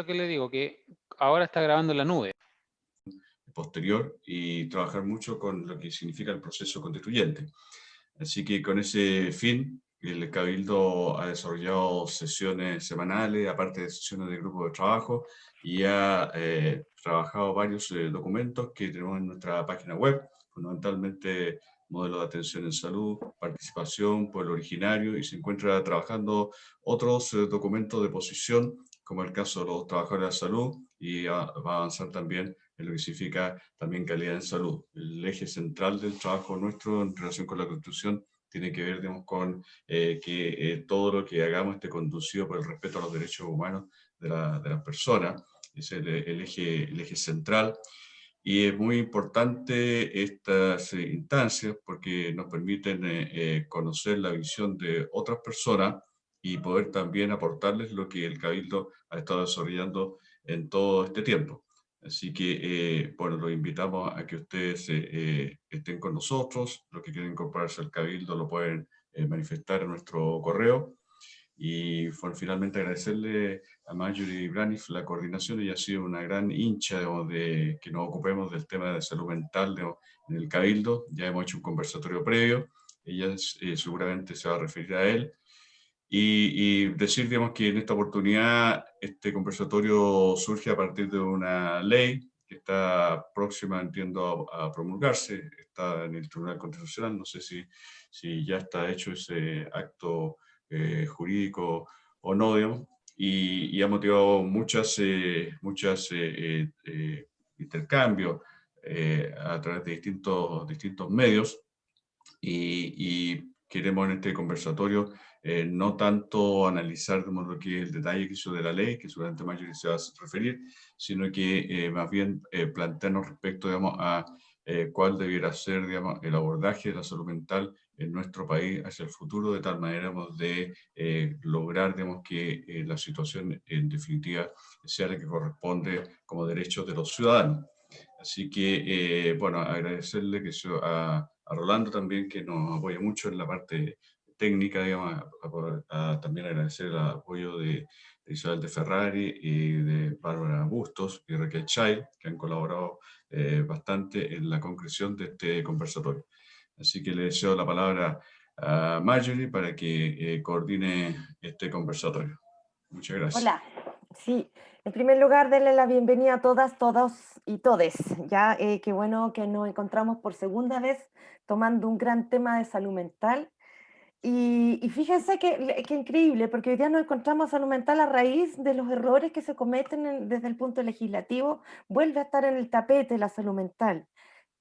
lo que le digo, que ahora está grabando en la nube. Posterior y trabajar mucho con lo que significa el proceso constituyente. Así que con ese fin, el Cabildo ha desarrollado sesiones semanales, aparte de sesiones de grupo de trabajo, y ha eh, trabajado varios eh, documentos que tenemos en nuestra página web, fundamentalmente modelo de atención en salud, participación, pueblo originario, y se encuentra trabajando otros eh, documentos de posición, como el caso de los trabajadores de la salud, y va a avanzar también en lo que significa también calidad en salud. El eje central del trabajo nuestro en relación con la Constitución tiene que ver digamos, con eh, que eh, todo lo que hagamos esté conducido por el respeto a los derechos humanos de, la, de las personas, es el, el, eje, el eje central. Y es muy importante estas eh, instancias porque nos permiten conocer la visión de otras personas y poder también aportarles lo que el Cabildo ha estado desarrollando en todo este tiempo. Así que, eh, bueno, los invitamos a que ustedes eh, eh, estén con nosotros. Los que quieren incorporarse al Cabildo lo pueden manifestar en nuestro correo. Y bueno, finalmente agradecerle a Marjorie Braniff la coordinación. Ella ha sido una gran hincha de que nos ocupemos del tema de salud mental en el Cabildo. Ya hemos hecho un conversatorio previo. Ella seguramente se va a referir a él. Y, decir, digamos, que en esta oportunidad este conversatorio surge a partir de una ley que está próxima, entiendo, a, promulgarse, está en el Tribunal Constitucional, no sé si, si ya está hecho ese acto eh, jurídico o no, digamos, y, ha motivado muchas, eh, muchas eh, intercambios a través de distintos, distintos medios, y, y queremos en este conversatorio eh, no tanto analizar lo que el detalle que hizo de la ley, que seguramente Mayor se va a referir, sino que eh, más bien eh, plantearnos respecto digamos, a cuál debiera ser digamos, el abordaje de la salud mental en nuestro país hacia el futuro, de tal manera de lograr digamos, que la situación en definitiva sea la que corresponde como derechos de los ciudadanos. Así que, bueno, agradecerle que a, a Rolando también, que nos apoya mucho en la parte técnica, digamos, a, también agradecer el apoyo de, Isabel de Ferrari y de Bárbara Bustos y Raquel Child, que han colaborado eh, bastante en la concreción de este conversatorio. Así que le deseo la palabra a Marjorie para que eh, coordine este conversatorio. Muchas gracias. Hola, sí, en primer lugar, darle la bienvenida a todas, todos y todes. Ya, eh, qué bueno que nos encontramos por segunda vez tomando un gran tema de salud mental y, fíjense que, increíble, porque hoy día nos encontramos salud mental a raíz de los errores que se cometen desde el punto legislativo, vuelve a estar en el tapete la salud mental.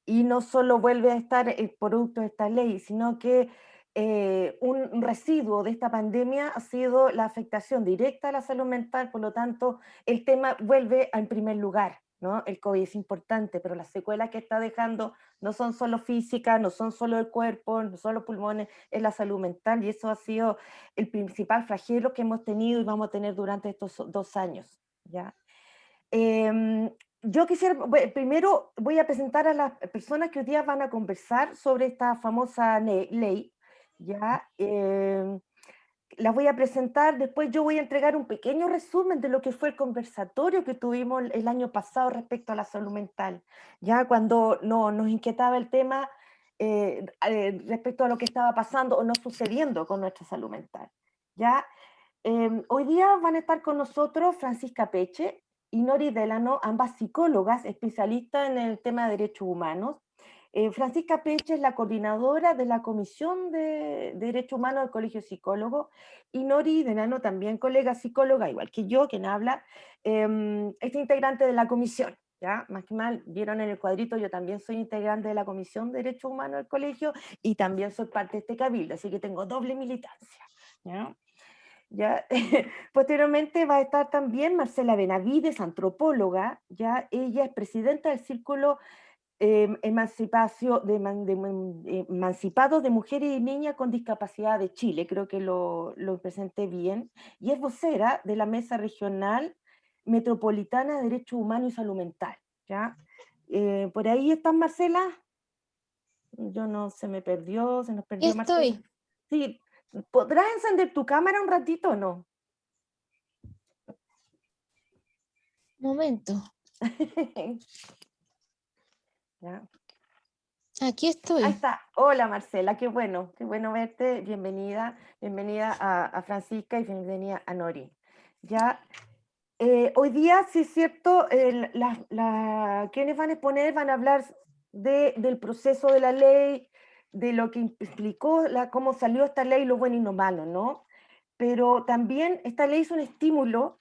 Y no solo vuelve a estar el producto de esta ley, sino que eh, un residuo de esta pandemia ha sido la afectación directa a la salud mental, por lo tanto, el tema vuelve en primer lugar. El COVID es importante, pero las secuelas que está dejando no son solo físicas, no son solo el cuerpo, no son los pulmones, es la salud mental y eso ha sido el principal flagelo que hemos tenido y vamos a tener durante estos dos años. ¿ya? Em, yo quisiera, primero voy a presentar a las personas que hoy día van a conversar sobre esta famosa ley. ¿ya? Em, las voy a presentar, después yo voy a entregar un pequeño resumen de lo que fue el conversatorio que tuvimos el año pasado respecto a la salud mental, ya cuando no, nos inquietaba el tema eh, eh, respecto a lo que estaba pasando o no sucediendo con nuestra salud mental. ¿ya? Em, hoy día van a estar con nosotros Francisca Peche y Nori Delano, ambas psicólogas especialistas en el tema de derechos humanos, eh, Francisca Peche es la coordinadora de la Comisión de, Derechos Humanos del Colegio Psicólogo y Nori Denano, también colega psicóloga, igual que yo, quien habla, eh, es integrante de la comisión. ¿Ya? Más que mal, vieron en el cuadrito, yo también soy integrante de la Comisión de Derechos Humanos del Colegio y también soy parte de este cabildo, así que tengo doble militancia. ¿Ya? Posteriormente va a estar también Marcela Benavides, antropóloga, ¿ya? ella es presidenta del Círculo Em, emancipación de, de, emancipados de mujeres y niñas con discapacidad de Chile, creo que lo, lo, presenté bien, y es vocera de la Mesa Regional Metropolitana de Derechos Humanos y Salud Mental. ¿ya? Eh, ¿Por ahí estás, Marcela? Yo no, se me perdió, se nos perdió Estoy. Sí, ¿podrás encender tu cámara un ratito o no? Momento. Ya. Aquí estoy. Ahí está. Hola Marcela, qué bueno, qué bueno verte. Bienvenida, bienvenida a, a Francisca y bienvenida a Nori. Ya, eh, hoy día, sí es cierto, el- la- la- quienes van a exponer van a hablar de, del proceso de la ley, de lo que implicó, la, cómo salió esta ley, lo bueno y lo malo, ¿no? Pero también esta ley es un estímulo,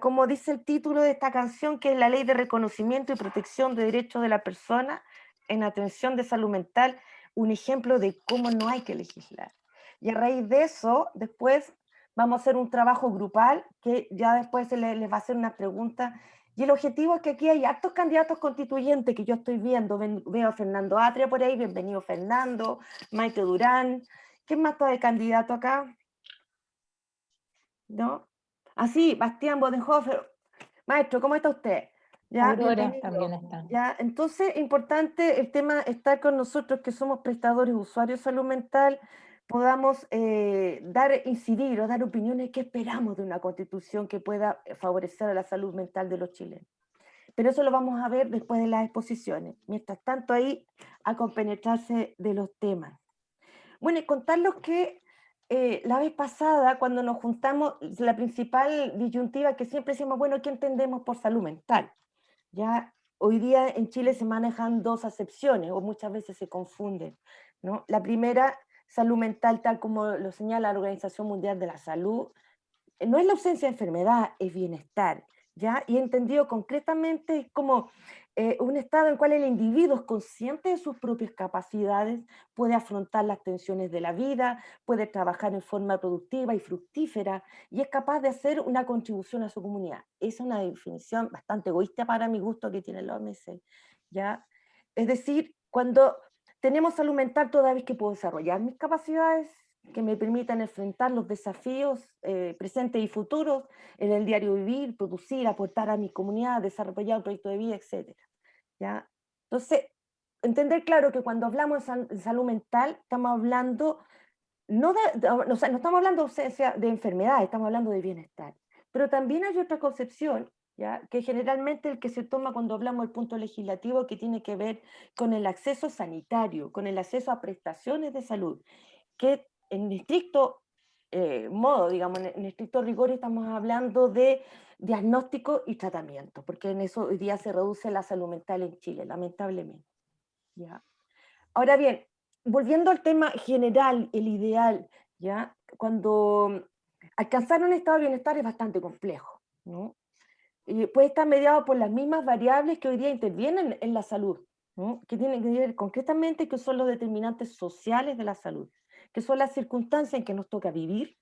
como dice el título de esta canción, que es la ley de reconocimiento y protección de derechos de la persona en atención de salud mental, un ejemplo de cómo no hay que legislar. Y a raíz de eso, después vamos a hacer un trabajo grupal que ya después se le- les va a hacer una pregunta. Y el objetivo es que aquí hay hartos candidatos constituyentes que yo estoy viendo. Ven- veo a Fernando Atria por ahí, bienvenido Fernando, Maite Durán. ¿Quién más está de candidato acá? ¿No? Así, Bastián Bodenhofer. Maestro, ¿cómo está usted? Ya, Aurora también está. Ya, entonces, importante el tema estar con nosotros que somos prestadores, usuarios de salud mental, podamos eh, dar, incidir o dar opiniones que esperamos de una constitución que pueda eh, favorecer a la salud mental de los chilenos. Pero eso lo vamos a ver después de las exposiciones. Mientras tanto, ahí a compenetrarse de los temas. Bueno, y contarles que eh, la vez pasada, cuando nos juntamos, la principal disyuntiva que siempre decimos, bueno, ¿qué entendemos por salud mental? Ya hoy día en Chile se manejan dos acepciones o muchas veces se confunden. ¿no? La primera, salud mental, tal como lo señala la Organización Mundial de la Salud, eh, no es la ausencia de enfermedad, es bienestar. ¿ya? Y entendido concretamente es como eh, un estado en el cual el individuo es consciente de sus propias capacidades, puede afrontar las tensiones de la vida, puede trabajar en forma productiva y fructífera y es capaz de hacer una contribución a su comunidad. Esa es una definición bastante egoísta para mi gusto que tiene la OMS. ¿ya? Es decir, cuando tenemos salud mental, toda vez que puedo desarrollar mis capacidades que me permitan enfrentar los desafíos eh, presentes y futuros en el diario vivir, producir, aportar a mi comunidad, desarrollar un proyecto de vida, etc. ¿ya? Entonces, entender claro que cuando hablamos de, sal- de salud mental, estamos hablando, no, de- o sea, no estamos hablando de ausencia de enfermedad, estamos hablando de bienestar. Pero también hay otra concepción, ¿ya? que generalmente el que se toma cuando hablamos del punto legislativo, que tiene que ver con el acceso sanitario, con el acceso a prestaciones de salud, que en estricto eh, modo, digamos, en, en estricto rigor estamos hablando de diagnóstico y tratamiento, porque en eso hoy día se reduce la salud mental en Chile, lamentablemente. ¿ya? Ahora bien, volviendo al tema general, el ideal, ¿ya? cuando alcanzar un estado de bienestar es bastante complejo, ¿no? Y puede estar mediado por las mismas variables que hoy día intervienen en la salud, que tienen que ver concretamente que son los determinantes sociales de la salud, que son las circunstancias en que nos toca vivir,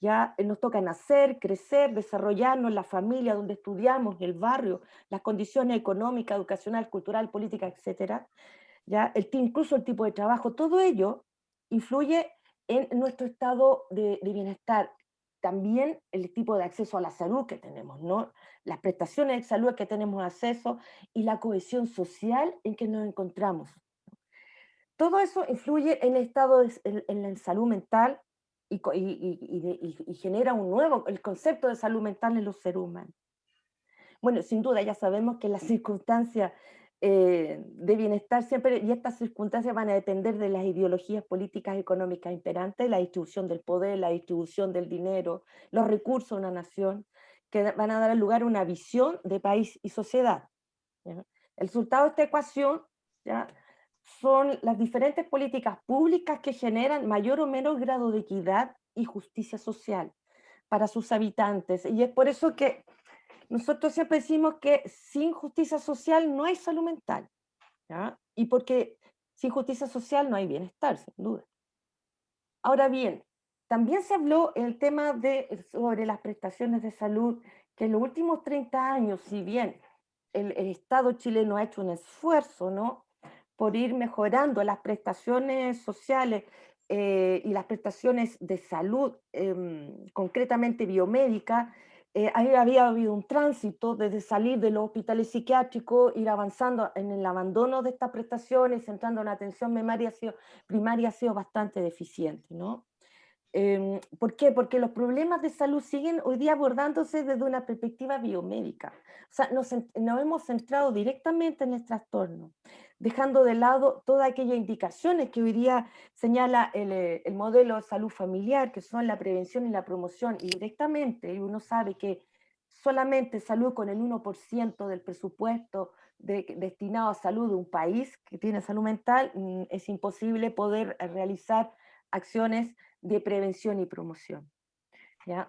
ya eh, nos toca nacer, crecer, desarrollarnos, la familia donde estudiamos, el barrio, las condiciones económicas, educacional, cultural, política, etcétera, ya el, incluso el tipo de trabajo, todo ello influye en nuestro estado de, de bienestar. También el tipo de acceso a la salud que tenemos, ¿no? Las prestaciones de salud que tenemos acceso y la cohesión social en que nos encontramos. Todo eso influye en el estado de, en, la salud mental y, genera un nuevo, el concepto de salud mental en los seres humanos. Bueno, sin duda ya sabemos que las circunstancias eh, de bienestar siempre, y estas circunstancias van a depender de las ideologías políticas económicas imperantes, la distribución del poder, la distribución del dinero, los recursos de una nación, que van a dar lugar a una visión de país y sociedad. El resultado de esta ecuación ¿ya? Son las diferentes políticas públicas que generan mayor o menor grado de equidad y justicia social para sus habitantes. Y es por eso que nosotros siempre decimos que sin justicia social no hay salud mental. Y porque sin justicia social no hay bienestar, sin duda. Ahora bien, también se habló el tema de, sobre las prestaciones de salud, que en los últimos 30 años, si bien el, el Estado chileno ha hecho un esfuerzo, ¿no? Por ir mejorando las prestaciones sociales eh, y las prestaciones de salud, em, concretamente biomédica, eh, ahí había habido un tránsito desde salir de los hospitales psiquiátricos, ir avanzando en el abandono de estas prestaciones, centrando en atención primaria ha sido, primaria ha sido bastante deficiente. ¿no? Em, ¿Por qué? Porque los problemas de salud siguen hoy día abordándose desde una perspectiva biomédica. O sea, nos, nos hemos centrado directamente en el trastorno, dejando de lado todas aquellas indicaciones que hoy día señala el, eh, el modelo de salud familiar, que son la prevención y la promoción, y directamente uno sabe que solamente salud con el 1% del presupuesto destinado a salud de un país que tiene salud mental, mm, es imposible poder eh, realizar acciones de prevención y promoción.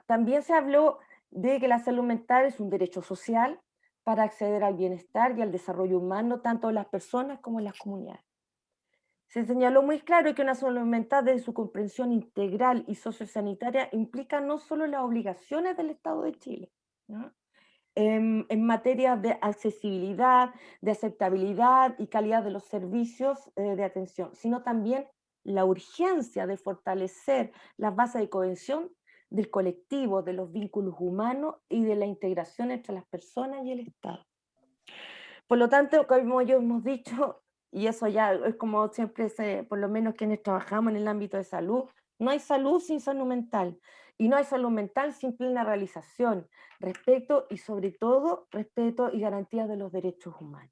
También se habló de que la salud mental es un derecho social para acceder al bienestar y al desarrollo humano, tanto en las personas como en las comunidades. Se señaló muy claro que una salud mental desde su comprensión integral y sociosanitaria implica no solo las obligaciones del Estado de Chile, en, en, materia de accesibilidad, de aceptabilidad y calidad de los servicios eh, de atención, sino también la urgencia de fortalecer las bases de cohesión del colectivo, de los vínculos humanos y de la integración entre las personas y el Estado. Por lo tanto, como ya hemos dicho, y eso ya es como siempre, por lo menos quienes trabajamos en el ámbito de salud, no hay salud sin salud mental, y no hay salud mental sin plena realización, respeto y sobre todo respeto y garantía de los derechos humanos.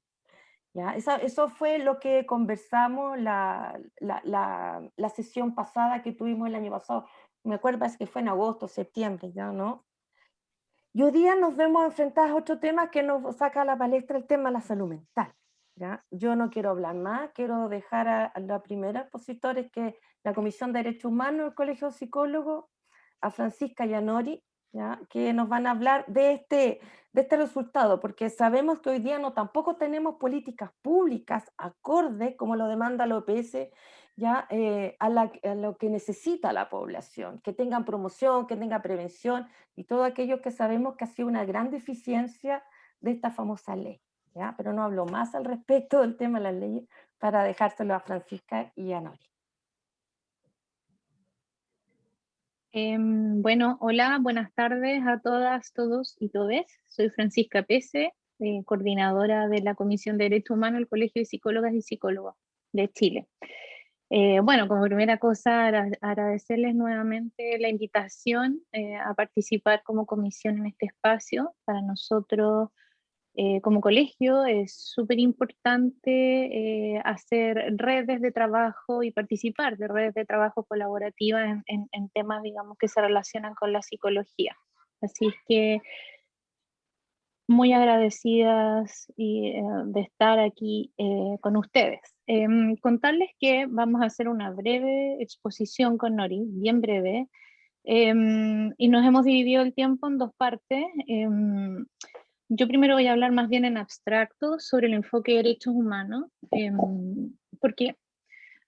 ¿Ya? eso fue lo que conversamos la, la, la, sesión pasada que tuvimos el año pasado. Me acuerdo, es que fue en agosto, septiembre, ¿ya no? Y hoy día nos vemos enfrentados a otro tema que nos saca a la palestra el tema de la salud mental. ¿ya? Yo no quiero hablar más, quiero dejar a, a la primera expositora, que la Comisión de Derechos Humanos del Colegio de Psicólogos, a Francisca Yanori, que nos van a hablar de este, de este resultado, porque sabemos que hoy día no tampoco tenemos políticas públicas acorde, como lo demanda la OPS, ya, eh, a, a, lo que necesita la población, que tengan promoción, que tenga prevención y todo aquello que sabemos que ha sido una gran deficiencia de esta famosa ley. ¿ya? Pero no hablo más al respecto del tema de las leyes para dejárselo a Francisca y a Nori. Eh, bueno, hola, buenas tardes a todas, todos y todes. Soy Francisca Pese, eh, coordinadora de la Comisión de Derecho Humano del Colegio de Psicólogas y Psicólogos de Chile. Eh, bueno, como primera cosa, agradecerles nuevamente la invitación eh, a participar como comisión en este espacio. Para nosotros eh, como colegio es súper importante hacer redes de trabajo y participar de redes de trabajo colaborativas en, temas, digamos, que se relacionan con la psicología. Así es que muy agradecidas de estar aquí con ustedes. Em, contarles que vamos a hacer una breve exposición con Nori, bien breve, em, y nos hemos dividido el tiempo en dos partes. Em, yo primero voy a hablar más bien en abstracto sobre el enfoque de derechos humanos, eh, porque,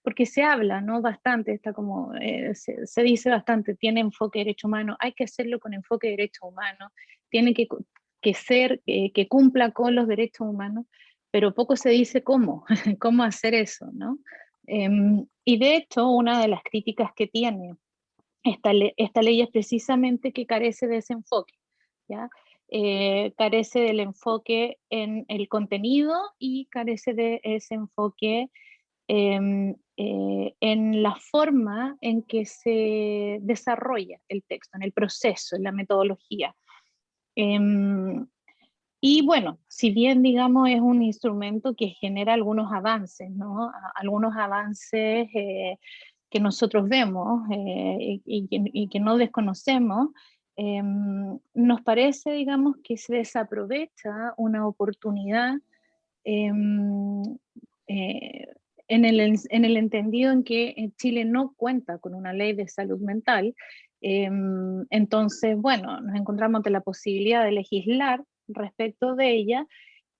porque se habla ¿no? bastante, está como, eh, se, se, dice bastante, tiene enfoque de derechos humanos, hay que hacerlo con enfoque de derechos humanos, tiene que, que ser, eh, que cumpla con los derechos humanos, pero poco se dice cómo, cómo hacer eso. ¿no? Em, y de hecho, una de las críticas que tiene esta, le esta ley es precisamente que carece de ese enfoque. ¿ya? eh, carece del enfoque en el contenido y carece de ese enfoque eh, eh, en la forma en que se desarrolla el texto, en el proceso, en la metodología. Em, y bueno, si bien digamos es un instrumento que genera algunos avances, ¿no? algunos avances eh, que nosotros vemos eh, y, que no desconocemos, eh, nos parece, digamos, que se desaprovecha una oportunidad eh, eh, en, el, en, el, entendido en que Chile no cuenta con una ley de salud mental. Em, entonces, bueno, nos encontramos ante la posibilidad de legislar respecto de ella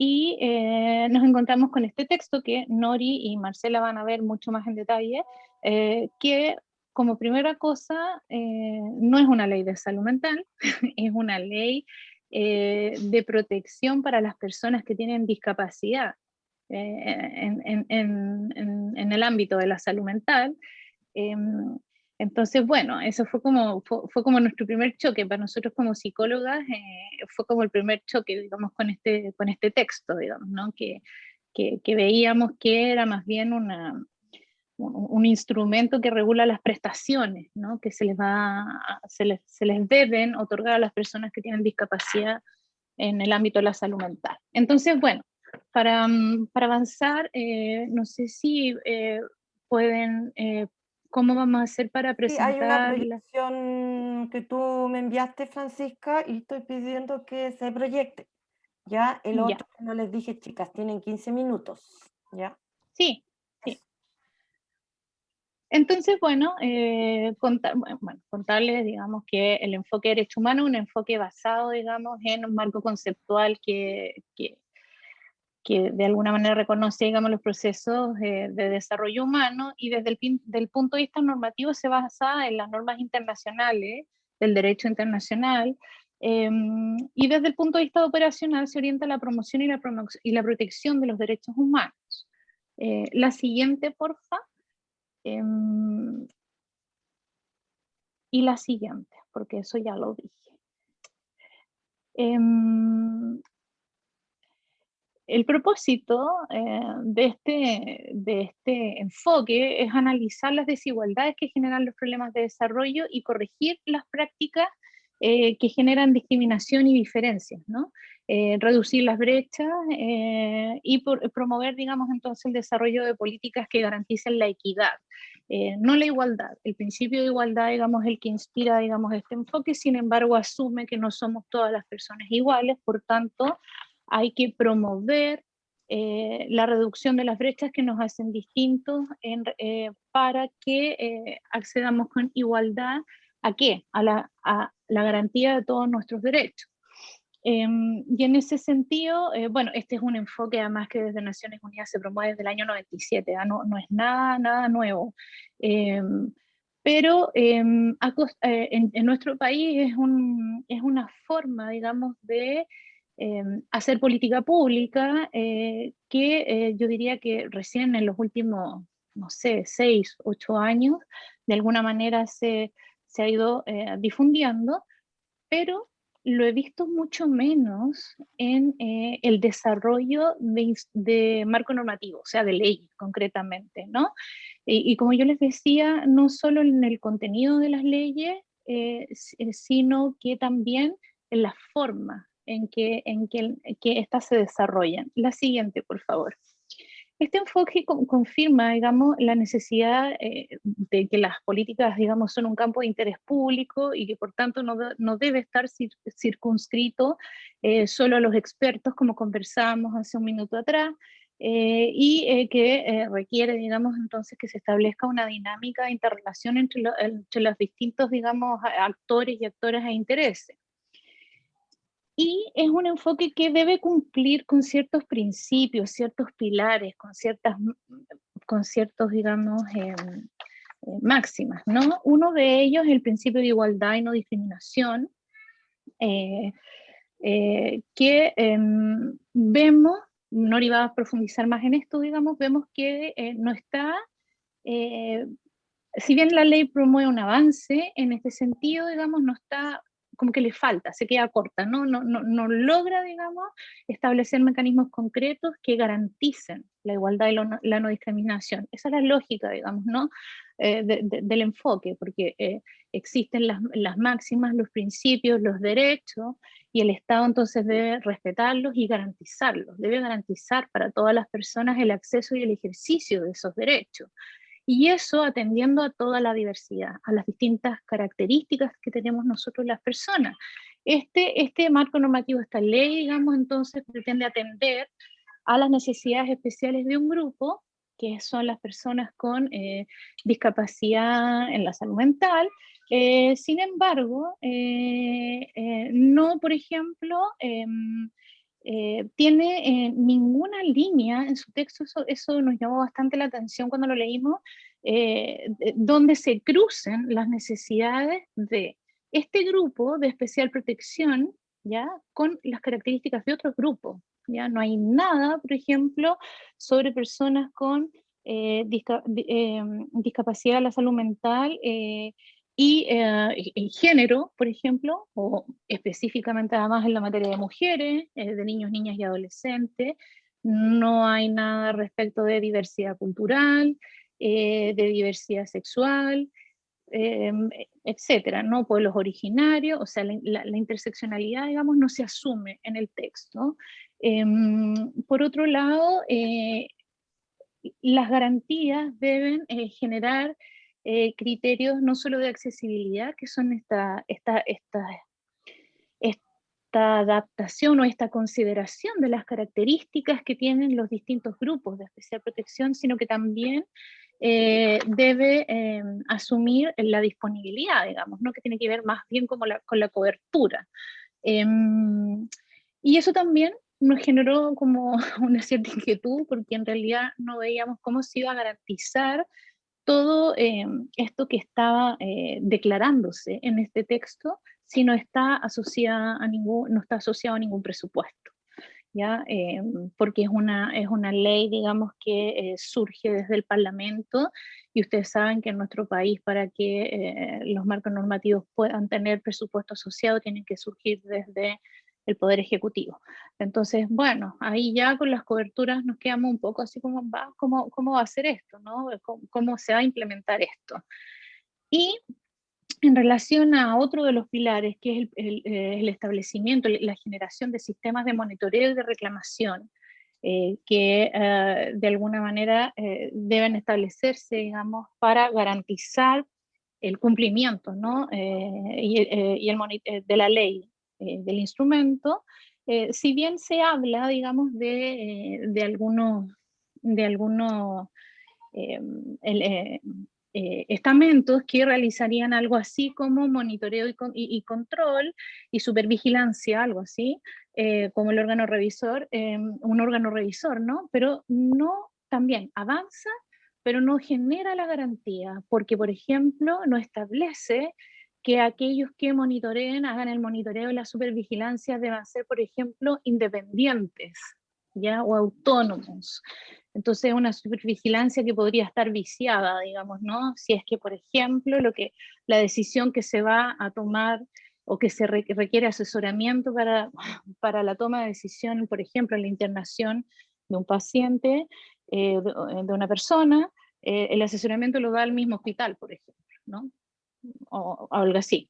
y eh, nos encontramos con este texto que Nori y Marcela van a ver mucho más en detalle, eh, que como primera cosa, eh, no es una ley de salud mental, es una ley de protección para las personas que tienen discapacidad en, el ámbito de la salud mental. Entonces, bueno, eso fue como, fue, fue, como nuestro primer choque. Para nosotros como psicólogas eh, fue como el primer choque, digamos, con este, con este texto, digamos, ¿no? que, que, veíamos que era más bien una, un, instrumento que regula las prestaciones, ¿no? que se les, va, se, les, se les deben otorgar a las personas que tienen discapacidad en el ámbito de la salud mental. Entonces, bueno, para, mm, para avanzar, eh, no sé si eh, pueden, eh, ¿cómo vamos a hacer para Sí, hay una presentar? proyección que tú me enviaste, Francisca, y estoy pidiendo que se proyecte. Ya, el Ya. otro, no les dije, chicas, tienen 15 minutos. Ya. Sí, sí. Entonces, bueno, eh, bueno, bueno, contarles, digamos, que el enfoque de derecho humano es un enfoque basado, digamos, en un marco conceptual que, que, que de alguna manera reconoce, digamos, los procesos eh, de desarrollo humano y desde el, del punto de vista normativo se basa en las normas internacionales, del derecho internacional, em, y desde el punto de vista operacional se orienta la promoción y la, y la protección de los derechos humanos. Eh, la siguiente, porfa. Em, y la siguiente, porque eso ya lo dije. El propósito eh, de, este, de este enfoque es analizar las desigualdades que generan los problemas de desarrollo y corregir las prácticas eh, que generan discriminación y diferencias, ¿no? Eh, reducir las brechas eh, y por- promover, digamos, entonces el desarrollo de políticas que garanticen la equidad, eh, no la igualdad. El principio de igualdad, digamos, es el que inspira, digamos, este enfoque, sin embargo, asume que no somos todas las personas iguales, por tanto, hay que promover eh, la reducción de las brechas que nos hacen distintos en- eh, para que eh, accedamos con igualdad a qué? A la, a la garantía de todos nuestros derechos. Em, y en ese sentido, eh, bueno, este es un enfoque además que desde Naciones Unidas se promueve desde el año 97, ¿ah? no, no es nada, nada nuevo. Em, pero em, eh, en, en nuestro país es, un, es una forma, digamos, de em, hacer política pública eh, que eh, yo diría que recién en los últimos, no sé, seis, ocho años, de alguna manera se, se ha ido eh, difundiendo, pero lo he visto mucho menos en el desarrollo de, marco normativo, o sea, de ley concretamente, ¿no? Y, como yo les decía, no solo en el contenido de las leyes, si- sino que también en la forma en que, en que, que éstas se desarrollan. La siguiente, por favor. Este enfoque con- confirma, digamos, la necesidad eh, de que las políticas, digamos, son un campo de interés público y que por tanto no, de- no debe estar cir- circunscrito eh, solo a los expertos, como conversábamos hace un minuto atrás, eh, y eh, que eh, requiere, digamos, entonces que se establezca una dinámica de interrelación entre, lo- entre los distintos, digamos, actores y actoras e intereses. Y es un enfoque que debe cumplir con ciertos principios, ciertos pilares, con ciertas, con ciertos digamos, em, eh, máximas, ¿no? Uno de ellos es el principio de igualdad y no discriminación, eh, eh, que em, vemos, Nori va a profundizar más en esto, digamos, vemos que eh, no está, eh, si bien la ley promueve un avance en este sentido, digamos, no está como que le falta, se queda corta, ¿no? No, no, no logra, digamos, establecer mecanismos concretos que garanticen la igualdad y no- la no discriminación. Esa es la lógica, digamos, ¿no? Eh, de- de- del enfoque, porque eh, existen las, las máximas, los principios, los derechos, y el Estado entonces debe respetarlos y garantizarlos, debe garantizar para todas las personas el acceso y el ejercicio de esos derechos. Y eso atendiendo a toda la diversidad, a las distintas características que tenemos nosotros las personas. Este, este marco normativo, esta ley, digamos, entonces pretende atender a las necesidades especiales de un grupo, que son las personas con eh, discapacidad en la salud mental. Eh, sin embargo, eh, eh, no, por ejemplo, em, eh, tiene eh, ninguna línea en su texto, eso, eso nos llamó bastante la atención cuando lo leímos, eh, de- donde se crucen las necesidades de este grupo de especial protección, ¿ya? Con las características de otros grupos, ¿ya? No hay nada, por ejemplo, sobre personas con eh, disca- di- discapacidad de la salud mental y eh, y- y género, por ejemplo, o específicamente además en la materia de mujeres, eh, de niños, niñas y adolescentes. No hay nada respecto de diversidad cultural, de diversidad sexual, etcétera, ¿no? Pueblos originarios, o sea, la, interseccionalidad, digamos, no se asume en el texto. Por otro lado, las garantías deben generar criterios no solo de accesibilidad, que son esta, esta, esta, esta adaptación o esta consideración de las características que tienen los distintos grupos de especial protección, sino que también eh, debe eh, asumir la disponibilidad, digamos, ¿no? que tiene que ver más bien como con la cobertura. Em, y eso también nos generó como una cierta inquietud, porque en realidad no veíamos cómo se iba a garantizar todo em, esto que estaba eh, declarándose en este texto si no está, asociada a ningún, no está asociado a ningún presupuesto. ¿ya? Em, porque es una, es una ley, digamos, que eh, surge desde el Parlamento, y ustedes saben que en nuestro país para que eh, los marcos normativos puedan tener presupuesto asociado, tienen que surgir desde el Poder Ejecutivo. Entonces, bueno, ahí ya con las coberturas nos quedamos un poco así como, va, ¿cómo, cómo va a ser esto? ¿no? ¿Cómo, ¿Cómo, se va a implementar esto? Y en relación a otro de los pilares, que es el, eh, establecimiento, la generación de sistemas de monitoreo y de reclamación, eh, que eh, de alguna manera deben establecerse, digamos, para garantizar el cumplimiento ¿no? y, y el de la ley, del instrumento, si bien se habla, digamos, de, de algunos, de algunos el, eh, estamentos que realizarían algo así como monitoreo y, control y supervigilancia, algo así, eh, como el órgano revisor, un órgano revisor, ¿no? Pero no, también avanza, pero no genera la garantía, porque por ejemplo no establece que aquellos que monitoreen, hagan el monitoreo y la supervigilancia deban ser, por ejemplo, independientes, ¿ya? O autónomos. Entonces, una supervigilancia que podría estar viciada, digamos, ¿no? Si es que, por ejemplo, lo que, la decisión que se va a tomar o que se requiere asesoramiento para, para la toma de decisión, por ejemplo, la internación de un paciente, eh, de, una persona, eh, el asesoramiento lo da el mismo hospital, por ejemplo, ¿no? O, o algo así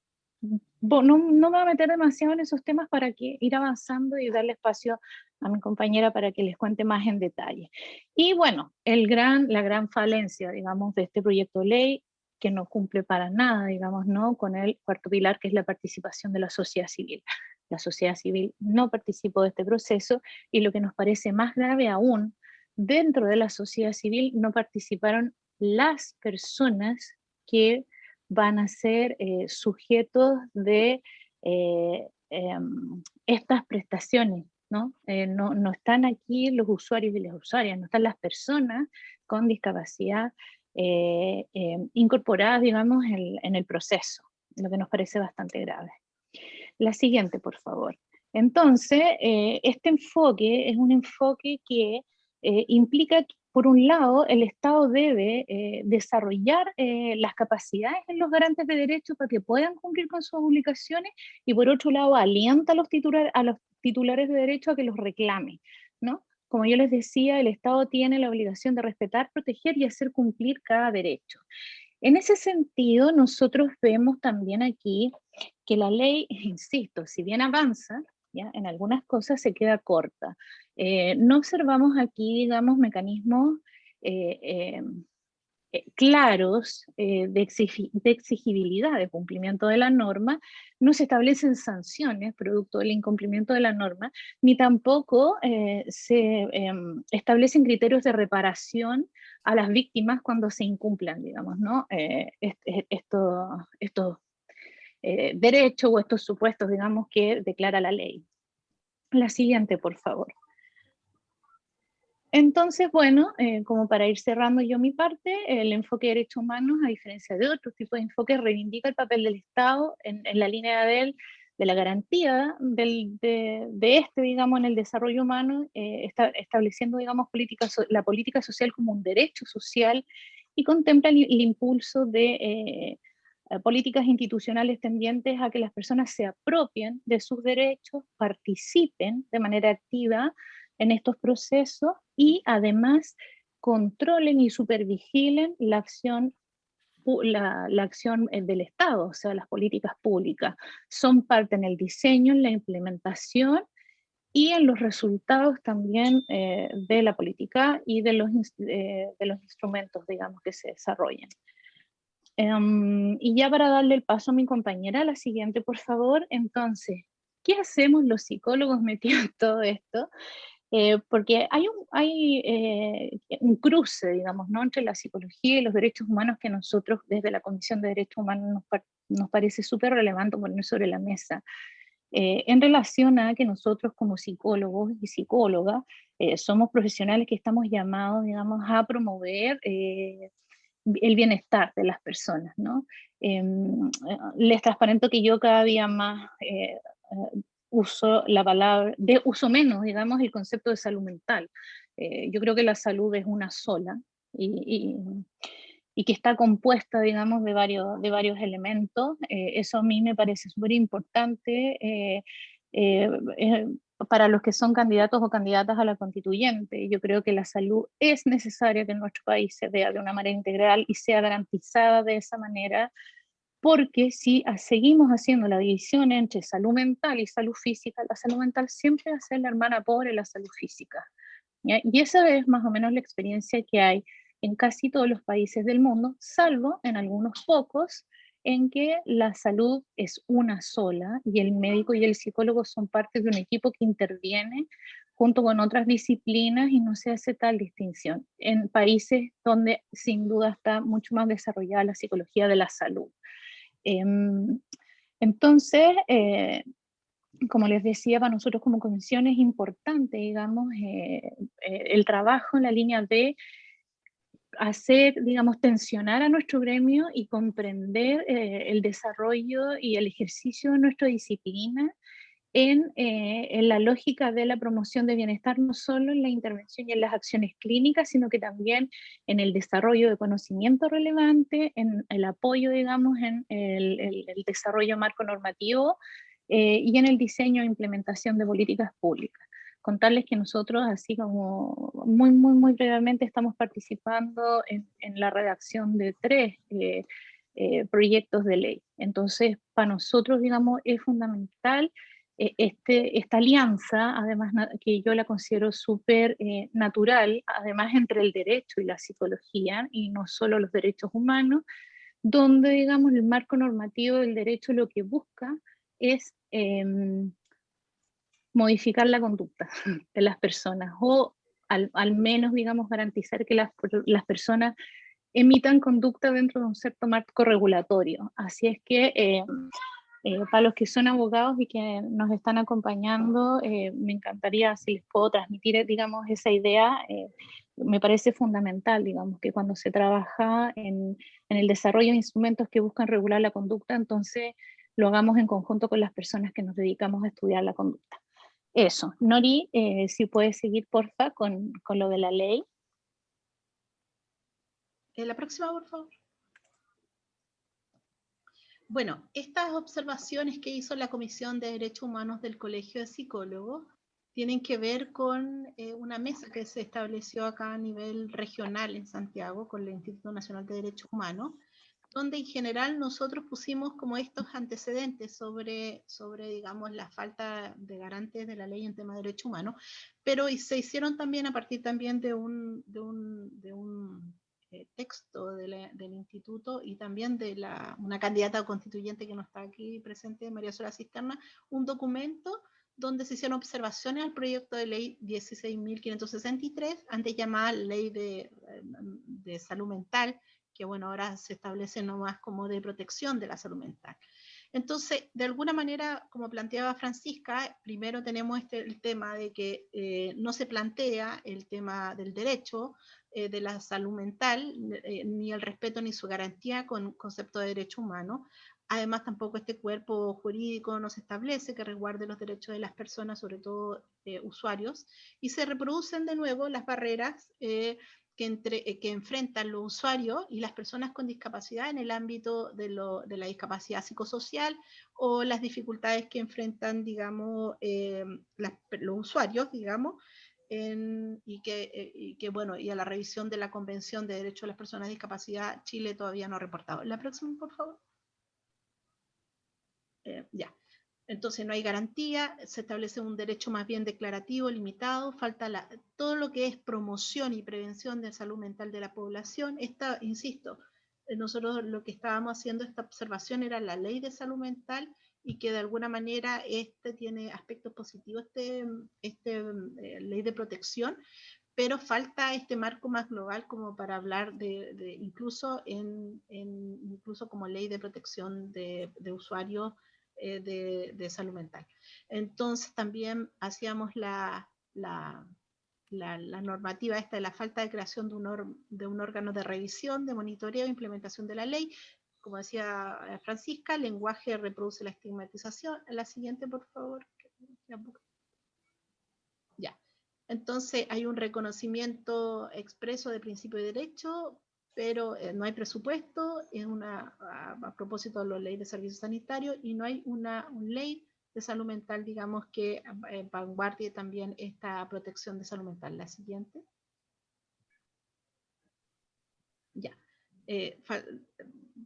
no, no me voy a meter demasiado en esos temas para que ir avanzando y darle espacio a mi compañera para que les cuente más en detalle. Y bueno, el gran, la gran falencia, digamos, de este proyecto de ley, que no cumple para nada, digamos, ¿no? con el cuarto pilar, que es la participación de la sociedad civil. La sociedad civil no participó de este proceso, y lo que nos parece más grave aún, dentro de la sociedad civil no participaron las personas que van a ser eh, sujetos de eh, em, estas prestaciones, eh, ¿no? ¿no? están aquí los usuarios y las usuarias, no están las personas con discapacidad em, incorporadas, digamos, en, en el proceso, lo que nos parece bastante grave. La siguiente, por favor. Entonces, este enfoque es un enfoque que implica por un lado, el Estado debe eh, desarrollar eh, las capacidades en los garantes de derechos para que puedan cumplir con sus obligaciones y por otro lado alienta a los, a los titulares de derechos a que los reclamen. ¿no? Como yo les decía, el Estado tiene la obligación de respetar, proteger y hacer cumplir cada derecho. En ese sentido, nosotros vemos también aquí que la ley, insisto, si bien avanza, en algunas cosas se queda corta. Eh, no observamos aquí, digamos, mecanismos eh, em, eh, claros de, exigibilidad de cumplimiento de la norma, no se establecen sanciones producto del incumplimiento de la norma, ni tampoco se em, establecen criterios de reparación a las víctimas cuando se incumplan, digamos, ¿no? estos derechos o estos supuestos, digamos, que declara la ley. La siguiente, por favor. Entonces, bueno, eh, como para ir cerrando yo mi parte, el enfoque de derechos humanos, a diferencia de otros tipos de enfoques, reivindica el papel del Estado en, la línea de, de la garantía de, este, digamos, en el desarrollo humano, eh, está, estableciendo, digamos, la política social como un derecho social y contempla el, impulso de eh, políticas institucionales tendientes a que las personas se apropien de sus derechos, participen de manera activa en estos procesos y además controlen y supervigilen la acción la, la, acción eh, del Estado, o sea, las políticas públicas. Son parte en el diseño, en la implementación y en los resultados también eh, de la política y de los, eh, de los instrumentos, digamos, que se desarrollen. Um, y ya para darle el paso a mi compañera, la siguiente, por favor. Entonces, ¿qué hacemos los psicólogos metidos en todo esto? Eh, porque hay, un, hay eh, un cruce, digamos, ¿no? entre la psicología y los derechos humanos que nosotros desde la Comisión de Derechos Humanos nos, nos parece súper relevante poner sobre la mesa. Eh, en relación a que nosotros como psicólogos y psicólogas eh, somos profesionales que estamos llamados, digamos, a promover eh, el bienestar de las personas, ¿no? Em, les transparento que yo cada día más uso la palabra, de uso menos, digamos, el concepto de salud mental. yo creo que la salud es una sola y, y que está compuesta, digamos, de varios, de varios elementos. Eh, eso a mí me parece súper importante eh, eh, para los que son candidatos o candidatas a la constituyente. Yo creo que la salud es necesaria que en nuestro país se vea de una manera integral y sea garantizada de esa manera, porque si seguimos haciendo la división entre salud mental y salud física, la salud mental siempre va a ser la hermana pobre de la salud física. Y esa es más o menos la experiencia que hay en casi todos los países del mundo, salvo en algunos pocos, en que la salud es una sola y el médico y el psicólogo son parte de un equipo que interviene junto con otras disciplinas y no se hace tal distinción. En países donde sin duda está mucho más desarrollada la psicología de la salud. Em, entonces, eh, como les decía, para nosotros como comisión es importante, digamos, eh, eh, el trabajo en la línea de hacer, digamos, tensionar a nuestro gremio y comprender eh, el desarrollo y el ejercicio de nuestra disciplina en, eh, en, la lógica de la promoción de bienestar, no solo en la intervención y en las acciones clínicas, sino que también en el desarrollo de conocimiento relevante, en el apoyo, digamos, en el, desarrollo marco normativo eh, y en el diseño e implementación de políticas públicas contarles que nosotros, así como muy, muy, muy brevemente, estamos participando en, la redacción de tres eh, eh, proyectos de ley. Entonces, para nosotros, digamos, es fundamental eh, este, esta alianza, además que yo la considero súper natural, además entre el derecho y la psicología, y no solo los derechos humanos, donde, digamos, el marco normativo del derecho lo que busca es em, modificar la conducta de las personas o al, al menos, digamos, garantizar que las, las, personas emitan conducta dentro de un cierto marco regulatorio. Así es que eh, eh, para los que son abogados y que nos están acompañando, eh, me encantaría si les puedo transmitir, digamos, esa idea. me parece fundamental, digamos, que cuando se trabaja en, en el desarrollo de instrumentos que buscan regular la conducta, entonces lo hagamos en conjunto con las personas que nos dedicamos a estudiar la conducta. Eso. Nori, eh, si puedes seguir, porfa, con, con lo de la ley. Eh, la próxima, por favor. Bueno, estas observaciones que hizo la Comisión de Derechos Humanos del Colegio de Psicólogos tienen que ver con eh, una mesa que se estableció acá a nivel regional en Santiago con el Instituto Nacional de Derechos Humanos, donde en general nosotros pusimos como estos antecedentes sobre, sobre digamos, la falta de garantes de la ley en tema de derechos humanos, pero se hicieron también a partir también de un, de un, de un eh, texto de del instituto y también de la, una candidata constituyente que no está aquí presente, María Sola Cisterna, un documento donde se hicieron observaciones al proyecto de ley 16.563, antes llamada Ley de, de Salud Mental, que bueno, ahora se establece más como de protección de la salud mental. Entonces, de alguna manera, como planteaba Francisca, primero tenemos este, el tema de que eh, no se plantea el tema del derecho eh, de la salud mental, eh, ni el respeto ni su garantía con concepto de derecho humano. Además, tampoco este cuerpo jurídico no se establece que resguarde los derechos de las personas, sobre todo usuarios, y se reproducen de nuevo las barreras que, eh, enfrentan los usuarios y las personas con discapacidad en el ámbito de, la discapacidad psicosocial o las dificultades que enfrentan, digamos, eh, los usuarios, digamos, eh, y que, bueno, y a la revisión de la Convención de Derechos de las Personas con Discapacidad, Chile todavía no ha reportado. La próxima, por favor. Ya. Entonces no hay garantía, se establece un derecho más bien declarativo, limitado, falta la, todo lo que es promoción y prevención de salud mental de la población. Esta, insisto, eh, nosotros lo que estábamos haciendo esta observación era la ley de salud mental y que de alguna manera este tiene aspectos positivos, este, este eh, ley de protección, pero falta este marco más global como para hablar de, incluso en, incluso como ley de protección de, de usuarios eh, de, salud mental. Entonces también hacíamos la, la, la, normativa esta de la falta de creación de un, de un órgano de revisión, de monitoreo e implementación de la ley. Como decía eh, Francisca, el lenguaje reproduce la estigmatización. La siguiente, por favor. Ya. Entonces hay un reconocimiento expreso de principio de derecho, pero eh, no hay presupuesto, es una, a, propósito de la ley de servicios sanitarios, y no hay una, ley de salud mental, digamos, que eh, vanguardie también esta protección de salud mental. La siguiente. Ya. Eh,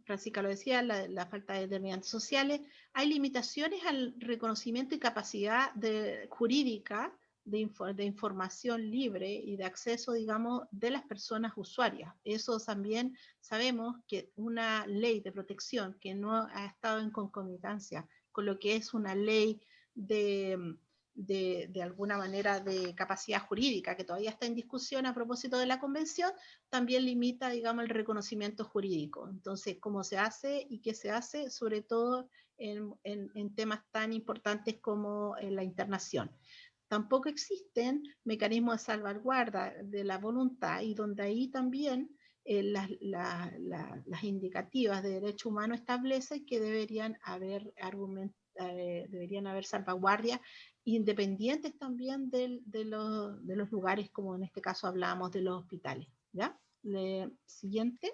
Francisca lo decía, la, falta de determinantes sociales. Hay limitaciones al reconocimiento y capacidad de, jurídica de, información libre y de acceso, digamos, de las personas usuarias. Eso también sabemos que una ley de protección que no ha estado en concomitancia con lo que es una ley de, de, alguna manera de capacidad jurídica, que todavía está en discusión a propósito de la convención, también limita, digamos, el reconocimiento jurídico. Entonces, ¿cómo se hace y qué se hace? Sobre todo en, en, en temas tan importantes como en la internación tampoco existen mecanismos de salvaguarda de la voluntad y donde ahí también eh, las, indicativas de derecho humano establecen que deberían haber eh, deberían haber salvaguardias independientes también de, los, de, los, lugares, como en este caso hablamos de los hospitales. ¿ya? siguiente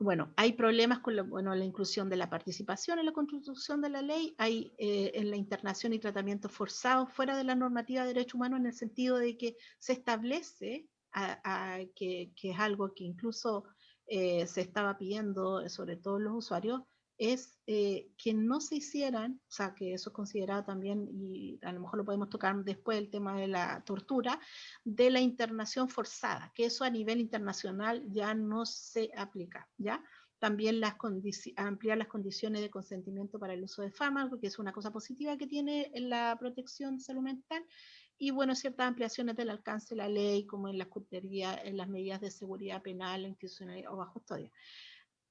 bueno, hay problemas con la, inclusión de la participación en la construcción de la ley, hay eh, en la internación y tratamiento forzado fuera de la normativa de derechos humanos en el sentido de que se establece que, es algo que incluso eh, se estaba pidiendo, sobre todo los usuarios, es eh, que no se hicieran, o sea, que eso es considerado también, y a lo mejor lo podemos tocar después, el tema de la tortura, de la internación forzada, que eso a nivel internacional ya no se aplica, ¿ya? También las ampliar las condiciones de consentimiento para el uso de fármacos, que es una cosa positiva que tiene en la protección salud mental, y bueno, ciertas ampliaciones del alcance de la ley, como en la en las medidas de seguridad penal, institucional o bajo custodia.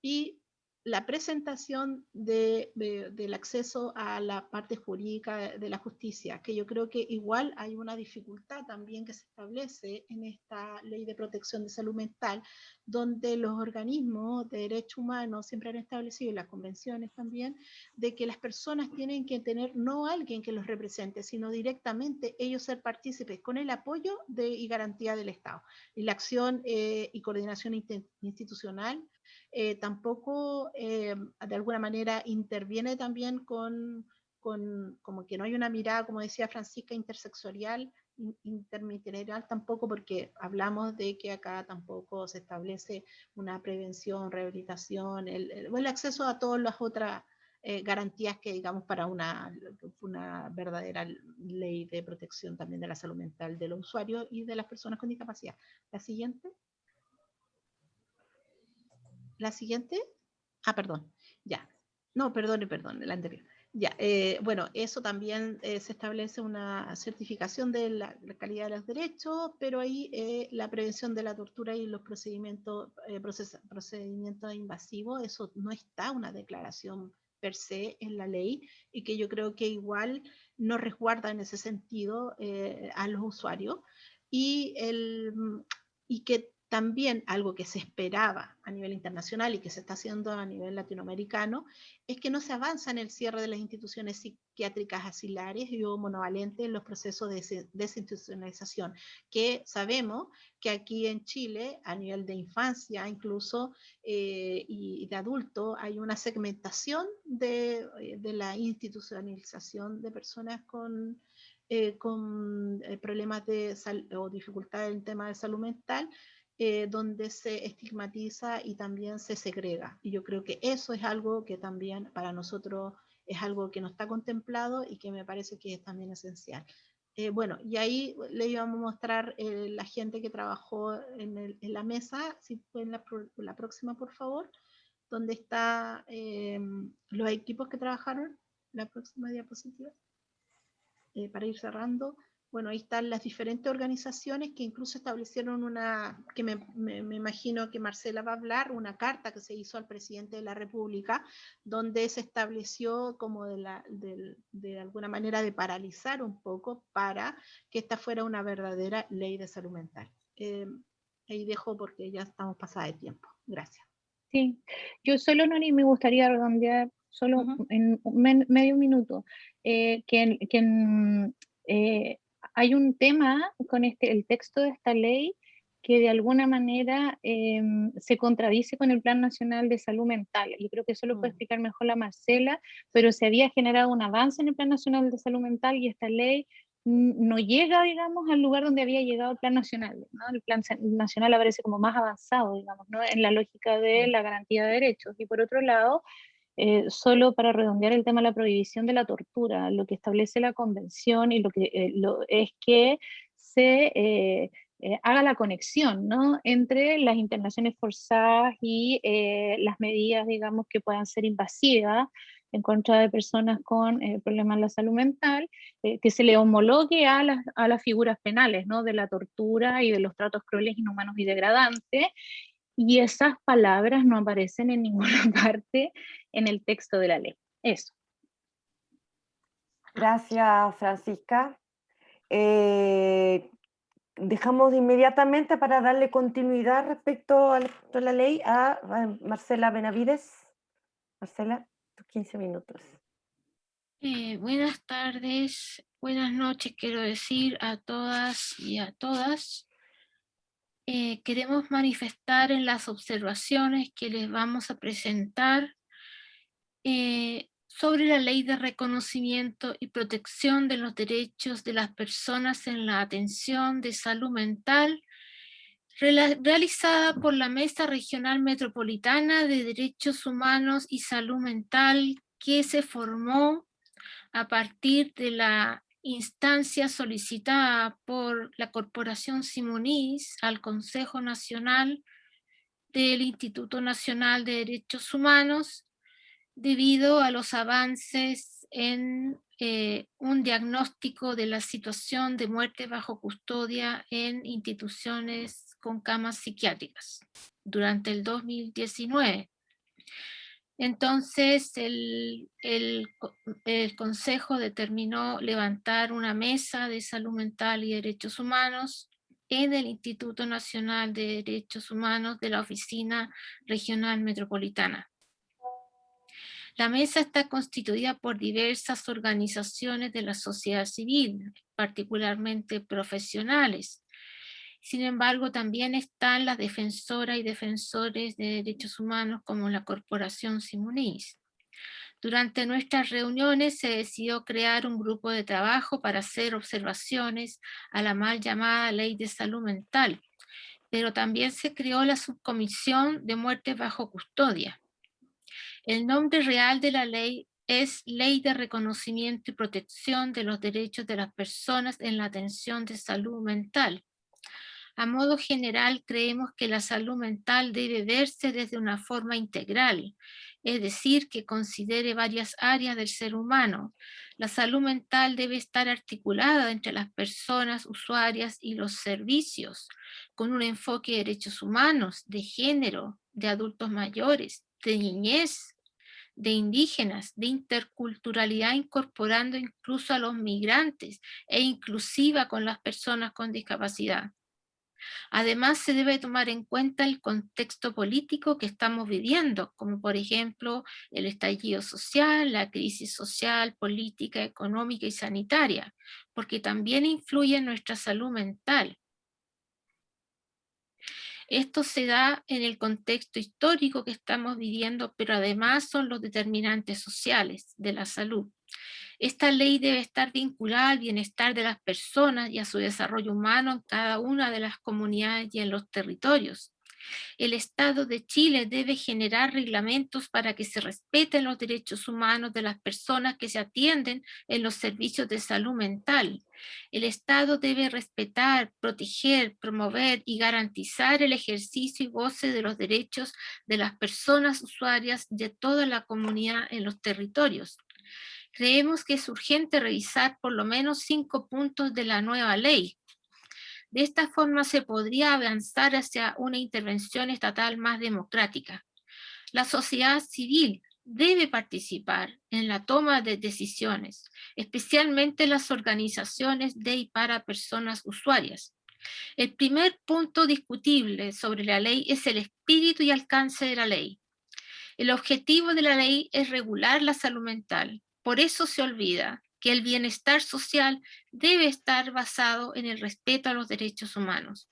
Y la presentación del acceso a la parte jurídica de la justicia, que yo creo que igual hay una dificultad también que se establece en esta ley de protección de salud mental, donde los organismos de derechos humanos siempre han establecido, y las convenciones también, de que las personas tienen que tener no alguien que los represente, sino directamente ellos ser partícipes con el apoyo y garantía del Estado. Y la acción eh, y coordinación institucional eh, tampoco eh, de alguna manera interviene también con, con, como que no hay una mirada, como decía Francisca, intersexual, intermitente tampoco, porque hablamos de que acá tampoco se establece una prevención, rehabilitación, el, el, acceso a todas las otras eh, garantías que digamos para una, una verdadera ley de protección también de la salud mental de los usuarios y de las personas con discapacidad. La siguiente. La siguiente. Ah, perdón. Ya. No, perdone, perdón, la anterior. Ya, eh, bueno, eso también eh, se establece una certificación de la, calidad de los derechos, pero ahí eh, la prevención de la tortura y los procedimientos, procedimientos invasivos, eso no está una declaración per se en la ley y que yo creo que igual no resguarda en ese sentido a los usuarios y, el, y que también algo que se esperaba a nivel internacional y que se está haciendo a nivel latinoamericano, es que no se avanza en el cierre de las instituciones psiquiátricas asilares y o monovalentes en los procesos de desinstitucionalización, que sabemos que aquí en Chile, a nivel de infancia incluso, eh, y de adulto, hay una segmentación de, eh, la institucionalización de personas con, eh, problemas de o dificultades en el tema de salud mental, eh, donde se estigmatiza y también se segrega. Y yo creo que eso es algo que también para nosotros es algo que no está contemplado y que me parece que es también esencial. Eh, bueno, y ahí le íbamos a mostrar eh, la gente que trabajó en, la mesa, si pueden la, la, próxima por favor, donde están los equipos que trabajaron, la próxima diapositiva, para ir cerrando bueno, ahí están las diferentes organizaciones que incluso establecieron una, que me, imagino que Marcela va a hablar, una carta que se hizo al presidente de la República, donde se estableció como de, la, de, alguna manera de paralizar un poco para que esta fuera una verdadera ley de salud mental. Eh, ahí dejo porque ya estamos pasada de tiempo. Gracias. Sí, yo solo no me gustaría redondear solo en medio minuto, eh, que, que eh, hay un tema con este, el texto de esta ley que de alguna manera em, se contradice con el Plan Nacional de Salud Mental. Yo creo que eso lo puede mm. explicar mejor la Marcela, pero se había generado un avance en el Plan Nacional de Salud Mental y esta ley no llega, digamos, al lugar donde había llegado el Plan Nacional. El Plan Nacional aparece como más avanzado, digamos, ¿no? en la lógica de mm. la garantía de derechos. Y por otro lado, eh, solo para redondear el tema de la prohibición de la tortura, lo que establece la convención y lo que eh, es que se eh, haga la conexión ¿no? entre las internaciones forzadas y las medidas, digamos, que puedan ser invasivas en contra de personas con problemas de la salud mental, que se le homologue a las, a las figuras penales, ¿no? de la tortura y de los tratos crueles, inhumanos y degradantes, y esas palabras no aparecen en ninguna parte en el texto de la ley. Eso. Gracias, Francisca. Eh, dejamos inmediatamente para darle continuidad respecto a la ley a Marcela Benavides. Marcela, tus 15 minutos. Eh, buenas tardes, buenas noches, quiero decir a todas y a todas. Eh, queremos manifestar en las observaciones que les vamos a presentar eh, sobre la ley de reconocimiento y protección de los derechos de las personas en la atención de salud mental realizada por la Mesa Regional Metropolitana de Derechos Humanos y Salud Mental que se formó a partir de la instancia solicitada por la Corporación Simonís al Consejo Nacional del Instituto Nacional de Derechos Humanos debido a los avances en eh, un diagnóstico de la situación de muerte bajo custodia en instituciones con camas psiquiátricas durante el 2019. Entonces el, Consejo determinó levantar una mesa de salud mental y derechos humanos en el Instituto Nacional de Derechos Humanos de la Oficina Regional Metropolitana. La mesa está constituida por diversas organizaciones de la sociedad civil, particularmente profesionales, sin embargo, también están las defensoras y defensores de derechos humanos como la Corporación Simonís. Durante nuestras reuniones se decidió crear un grupo de trabajo para hacer observaciones a la mal llamada Ley de Salud Mental, pero también se creó la Subcomisión de Muerte Bajo Custodia. El nombre real de la ley es Ley de Reconocimiento y Protección de los Derechos de las Personas en la Atención de Salud Mental, a modo general, creemos que la salud mental debe verse desde una forma integral, es decir, que considere varias áreas del ser humano. La salud mental debe estar articulada entre las personas usuarias y los servicios, con un enfoque de derechos humanos, de género, de adultos mayores, de niñez, de indígenas, de interculturalidad incorporando incluso a los migrantes e inclusiva con las personas con discapacidad. Además, se debe tomar en cuenta el contexto político que estamos viviendo, como por ejemplo el estallido social, la crisis social, política, económica y sanitaria, porque también influye en nuestra salud mental. Esto se da en el contexto histórico que estamos viviendo, pero además son los determinantes sociales de la salud. Esta ley debe estar vinculada al bienestar de las personas y a su desarrollo humano en cada una de las comunidades y en los territorios. El Estado de Chile debe generar reglamentos para que se respeten los derechos humanos de las personas que se atienden en los servicios de salud mental. El Estado debe respetar, proteger, promover y garantizar el ejercicio y goce de los derechos de las personas usuarias de toda la comunidad en los territorios. Creemos que es urgente revisar por lo menos cinco puntos de la nueva ley, de esta forma se podría avanzar hacia una intervención estatal más democrática. La sociedad civil debe participar en la toma de decisiones, especialmente las organizaciones de y para personas usuarias. El primer punto discutible sobre la ley es el espíritu y alcance de la ley. El objetivo de la ley es regular la salud mental. Por eso se olvida que el bienestar social debe estar basado en el respeto a los derechos humanos.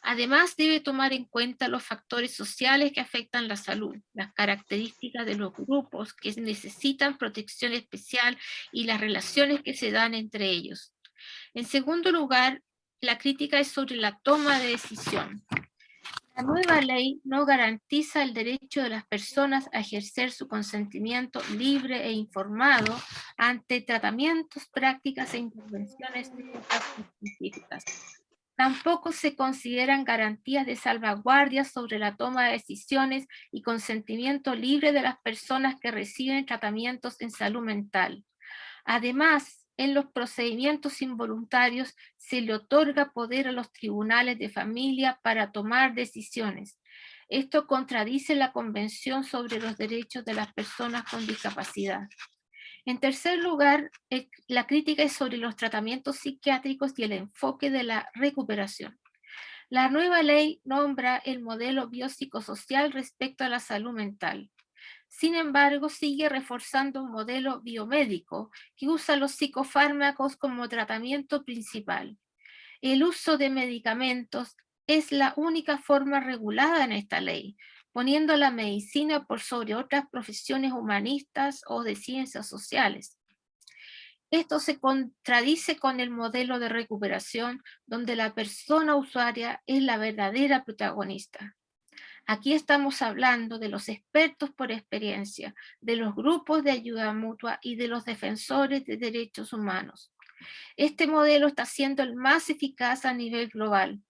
Además, debe tomar en cuenta los factores sociales que afectan la salud, las características de los grupos que necesitan protección especial y las relaciones que se dan entre ellos. En segundo lugar, la crítica es sobre la toma de decisión. La nueva ley no garantiza el derecho de las personas a ejercer su consentimiento libre e informado ante tratamientos, prácticas e intervenciones científicas. Tampoco se consideran garantías de salvaguardia sobre la toma de decisiones y consentimiento libre de las personas que reciben tratamientos en salud mental. Además, en los procedimientos involuntarios se le otorga poder a los tribunales de familia para tomar decisiones. Esto contradice la Convención sobre los Derechos de las Personas con Discapacidad. En tercer lugar, eh, la crítica es sobre los tratamientos psiquiátricos y el enfoque de la recuperación. La nueva ley nombra el modelo biopsicosocial respecto a la salud mental. Sin embargo, sigue reforzando un modelo biomédico que usa los psicofármacos como tratamiento principal. El uso de medicamentos es la única forma regulada en esta ley, poniendo la medicina por sobre otras profesiones humanistas o de ciencias sociales. Esto se contradice con el modelo de recuperación donde la persona usuaria es la verdadera protagonista. Aquí estamos hablando de los expertos por experiencia, de los grupos de ayuda mutua y de los defensores de derechos humanos. Este modelo está siendo el más eficaz a nivel global,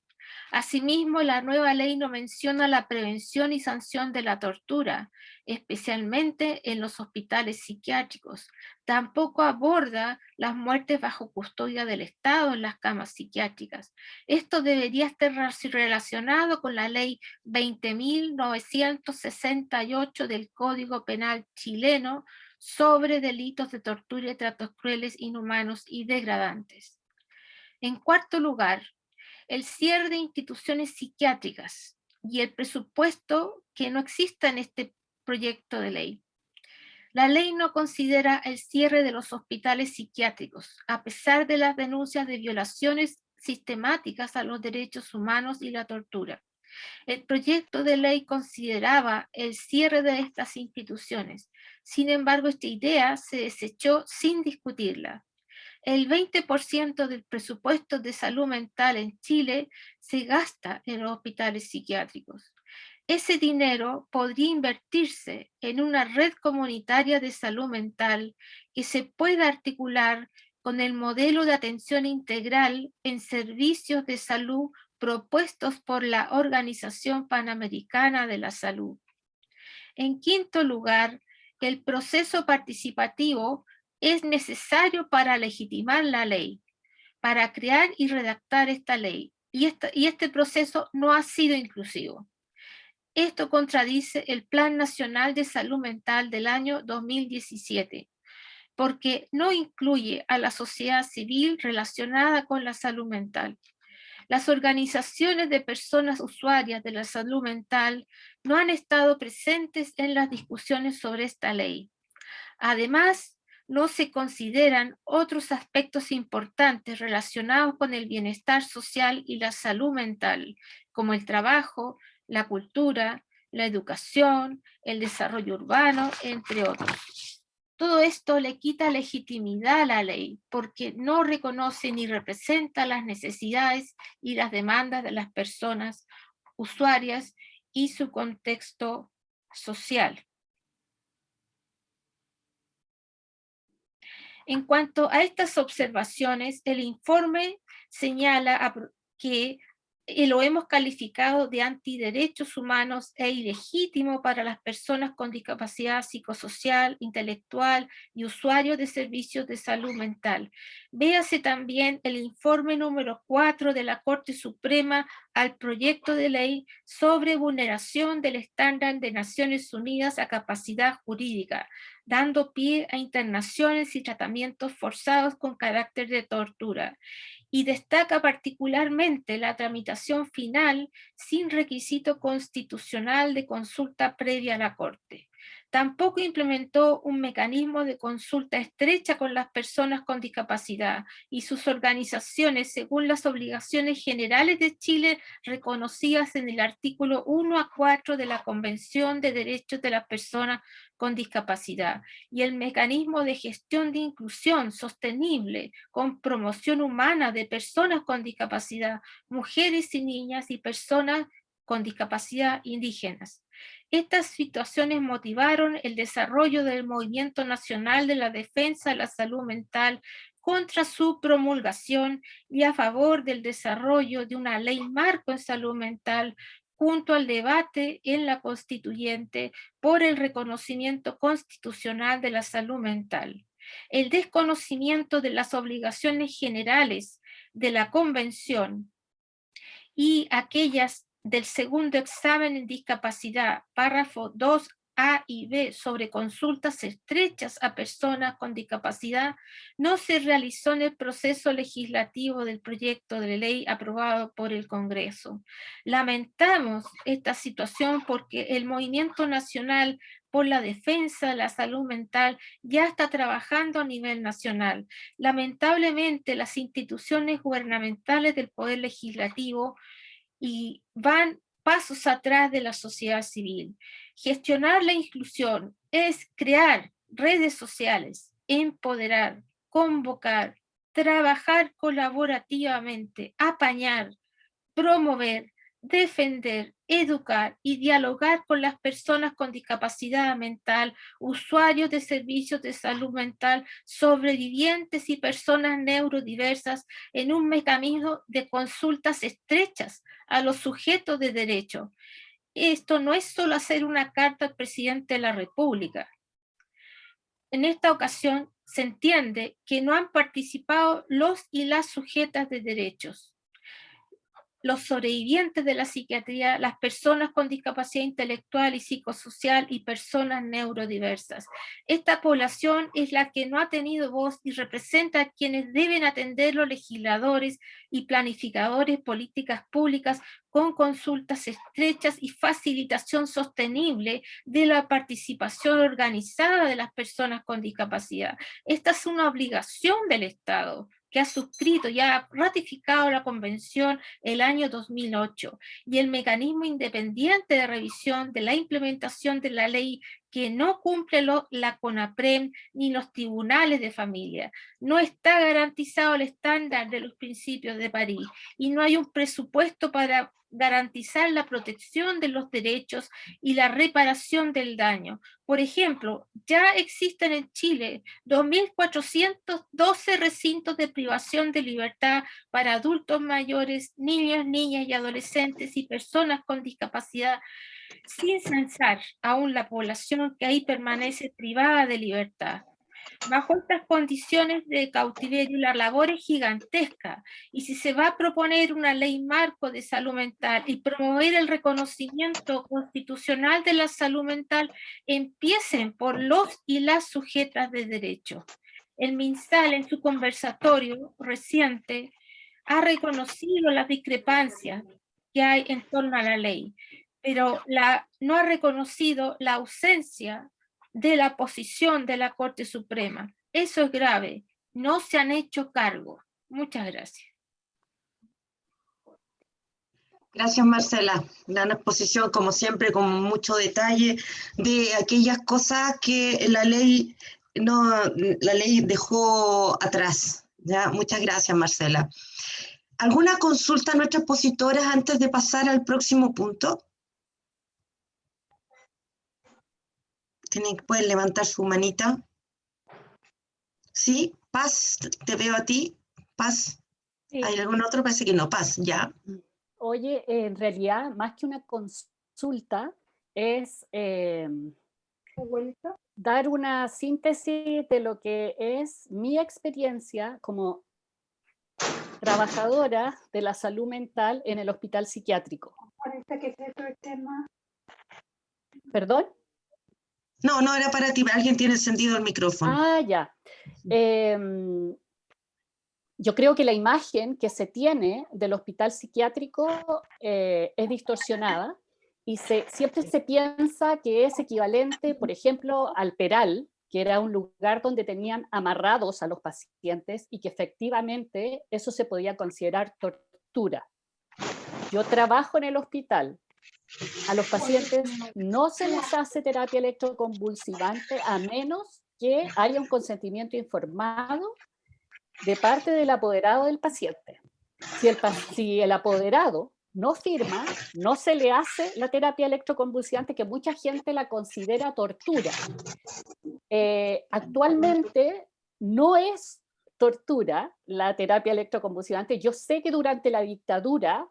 Asimismo, la nueva ley no menciona la prevención y sanción de la tortura, especialmente en los hospitales psiquiátricos. Tampoco aborda las muertes bajo custodia del Estado en las camas psiquiátricas. Esto debería estar relacionado con la ley 20.968 del Código Penal chileno sobre delitos de tortura y tratos crueles, inhumanos y degradantes. En cuarto lugar, el cierre de instituciones psiquiátricas y el presupuesto que no exista en este proyecto de ley. La ley no considera el cierre de los hospitales psiquiátricos, a pesar de las denuncias de violaciones sistemáticas a los derechos humanos y la tortura. El proyecto de ley consideraba el cierre de estas instituciones. Sin embargo, esta idea se desechó sin discutirla el 20% del presupuesto de salud mental en Chile se gasta en los hospitales psiquiátricos. Ese dinero podría invertirse en una red comunitaria de salud mental que se pueda articular con el modelo de atención integral en servicios de salud propuestos por la Organización Panamericana de la Salud. En quinto lugar, el proceso participativo es necesario para legitimar la ley, para crear y redactar esta ley. Y, y este proceso no ha sido inclusivo. Esto contradice el Plan Nacional de Salud Mental del año 2017, porque no incluye a la sociedad civil relacionada con la salud mental. las organizaciones de personas usuarias de la salud mental no han estado presentes en las discusiones sobre esta ley. Además, no se consideran otros aspectos importantes relacionados con el bienestar social y la salud mental, como el trabajo, la cultura, la educación, el desarrollo urbano, entre otros. Todo esto le quita legitimidad a la ley porque no reconoce ni representa las necesidades y las demandas de las personas usuarias y su contexto social. En cuanto a estas observaciones, el informe señala que lo hemos calificado de antiderechos humanos e ilegítimo para las personas con discapacidad psicosocial, intelectual y usuarios de servicios de salud mental. Véase también el informe número 4 de la Corte Suprema al proyecto de ley sobre vulneración del estándar de Naciones Unidas a capacidad jurídica, dando pie a internaciones y tratamientos forzados con carácter de tortura y destaca particularmente la tramitación final sin requisito constitucional de consulta previa a la Corte. Tampoco implementó un mecanismo de consulta estrecha con las personas con discapacidad y sus organizaciones según las obligaciones generales de Chile reconocidas en el artículo 1 a 4 de la Convención de Derechos de las Personas con Discapacidad y el mecanismo de gestión de inclusión sostenible con promoción humana de personas con discapacidad, mujeres y niñas y personas con discapacidad indígenas. Estas situaciones motivaron el desarrollo del Movimiento Nacional de la Defensa de la Salud Mental contra su promulgación y a favor del desarrollo de una ley marco en salud mental junto al debate en la constituyente por el reconocimiento constitucional de la salud mental. El desconocimiento de las obligaciones generales de la Convención y aquellas del segundo examen en discapacidad, párrafo 2A y B sobre consultas estrechas a personas con discapacidad, no se realizó en el proceso legislativo del proyecto de ley aprobado por el Congreso. Lamentamos esta situación porque el Movimiento Nacional por la Defensa de la Salud Mental ya está trabajando a nivel nacional. Lamentablemente, las instituciones gubernamentales del Poder Legislativo y van pasos atrás de la sociedad civil. Gestionar la inclusión es crear redes sociales, empoderar, convocar, trabajar colaborativamente, apañar, promover, defender, educar y dialogar con las personas con discapacidad mental, usuarios de servicios de salud mental, sobrevivientes y personas neurodiversas en un mecanismo de consultas estrechas a los sujetos de derecho. Esto no es solo hacer una carta al presidente de la República. En esta ocasión se entiende que no han participado los y las sujetas de derechos los sobrevivientes de la psiquiatría, las personas con discapacidad intelectual y psicosocial y personas neurodiversas. Esta población es la que no ha tenido voz y representa a quienes deben atender los legisladores y planificadores políticas públicas con consultas estrechas y facilitación sostenible de la participación organizada de las personas con discapacidad. Esta es una obligación del Estado que ha suscrito y ha ratificado la convención el año 2008 y el mecanismo independiente de revisión de la implementación de la ley que no cumple la CONAPREM ni los tribunales de familia. No está garantizado el estándar de los principios de París y no hay un presupuesto para garantizar la protección de los derechos y la reparación del daño. Por ejemplo, ya existen en Chile 2.412 recintos de privación de libertad para adultos mayores, niños, niñas y adolescentes y personas con discapacidad, sin censar aún la población que ahí permanece privada de libertad. Bajo estas condiciones de cautiverio la labor es gigantesca y si se va a proponer una ley marco de salud mental y promover el reconocimiento constitucional de la salud mental, empiecen por los y las sujetas de derecho. El MinSal en su conversatorio reciente ha reconocido las discrepancias que hay en torno a la ley, pero no ha reconocido la ausencia de la posición de la Corte Suprema. Eso es grave. No se han hecho cargo. Muchas gracias. Gracias, Marcela. Gran exposición, como siempre, con mucho detalle de aquellas cosas que la ley, no, la ley dejó atrás. ¿ya? Muchas gracias, Marcela. ¿Alguna consulta a nuestras expositoras antes de pasar al próximo punto? Tienen, pueden levantar su manita. ¿Sí? Paz, te veo a ti. Paz. Sí. ¿Hay algún otro? Parece que no. Paz, ya. Oye, en realidad, más que una consulta, es eh, dar una síntesis de lo que es mi experiencia como trabajadora de la salud mental en el hospital psiquiátrico. ¿Perdón? No, no era para ti, alguien tiene encendido el micrófono. Ah, ya. Em, yo creo que la imagen que se tiene del hospital psiquiátrico eh, es distorsionada y se, siempre se piensa que es equivalente, por ejemplo, al Peral, que era un lugar donde tenían amarrados a los pacientes y que efectivamente eso se podía considerar tortura. Yo trabajo en el hospital, a los pacientes no se les hace terapia electroconvulsivante a menos que haya un consentimiento informado de parte del apoderado del paciente. Si el, apoderado no firma, no se le hace la terapia electroconvulsivante, que mucha gente la considera tortura. Eh, actualmente no es tortura la terapia electroconvulsivante. Yo sé que durante la dictadura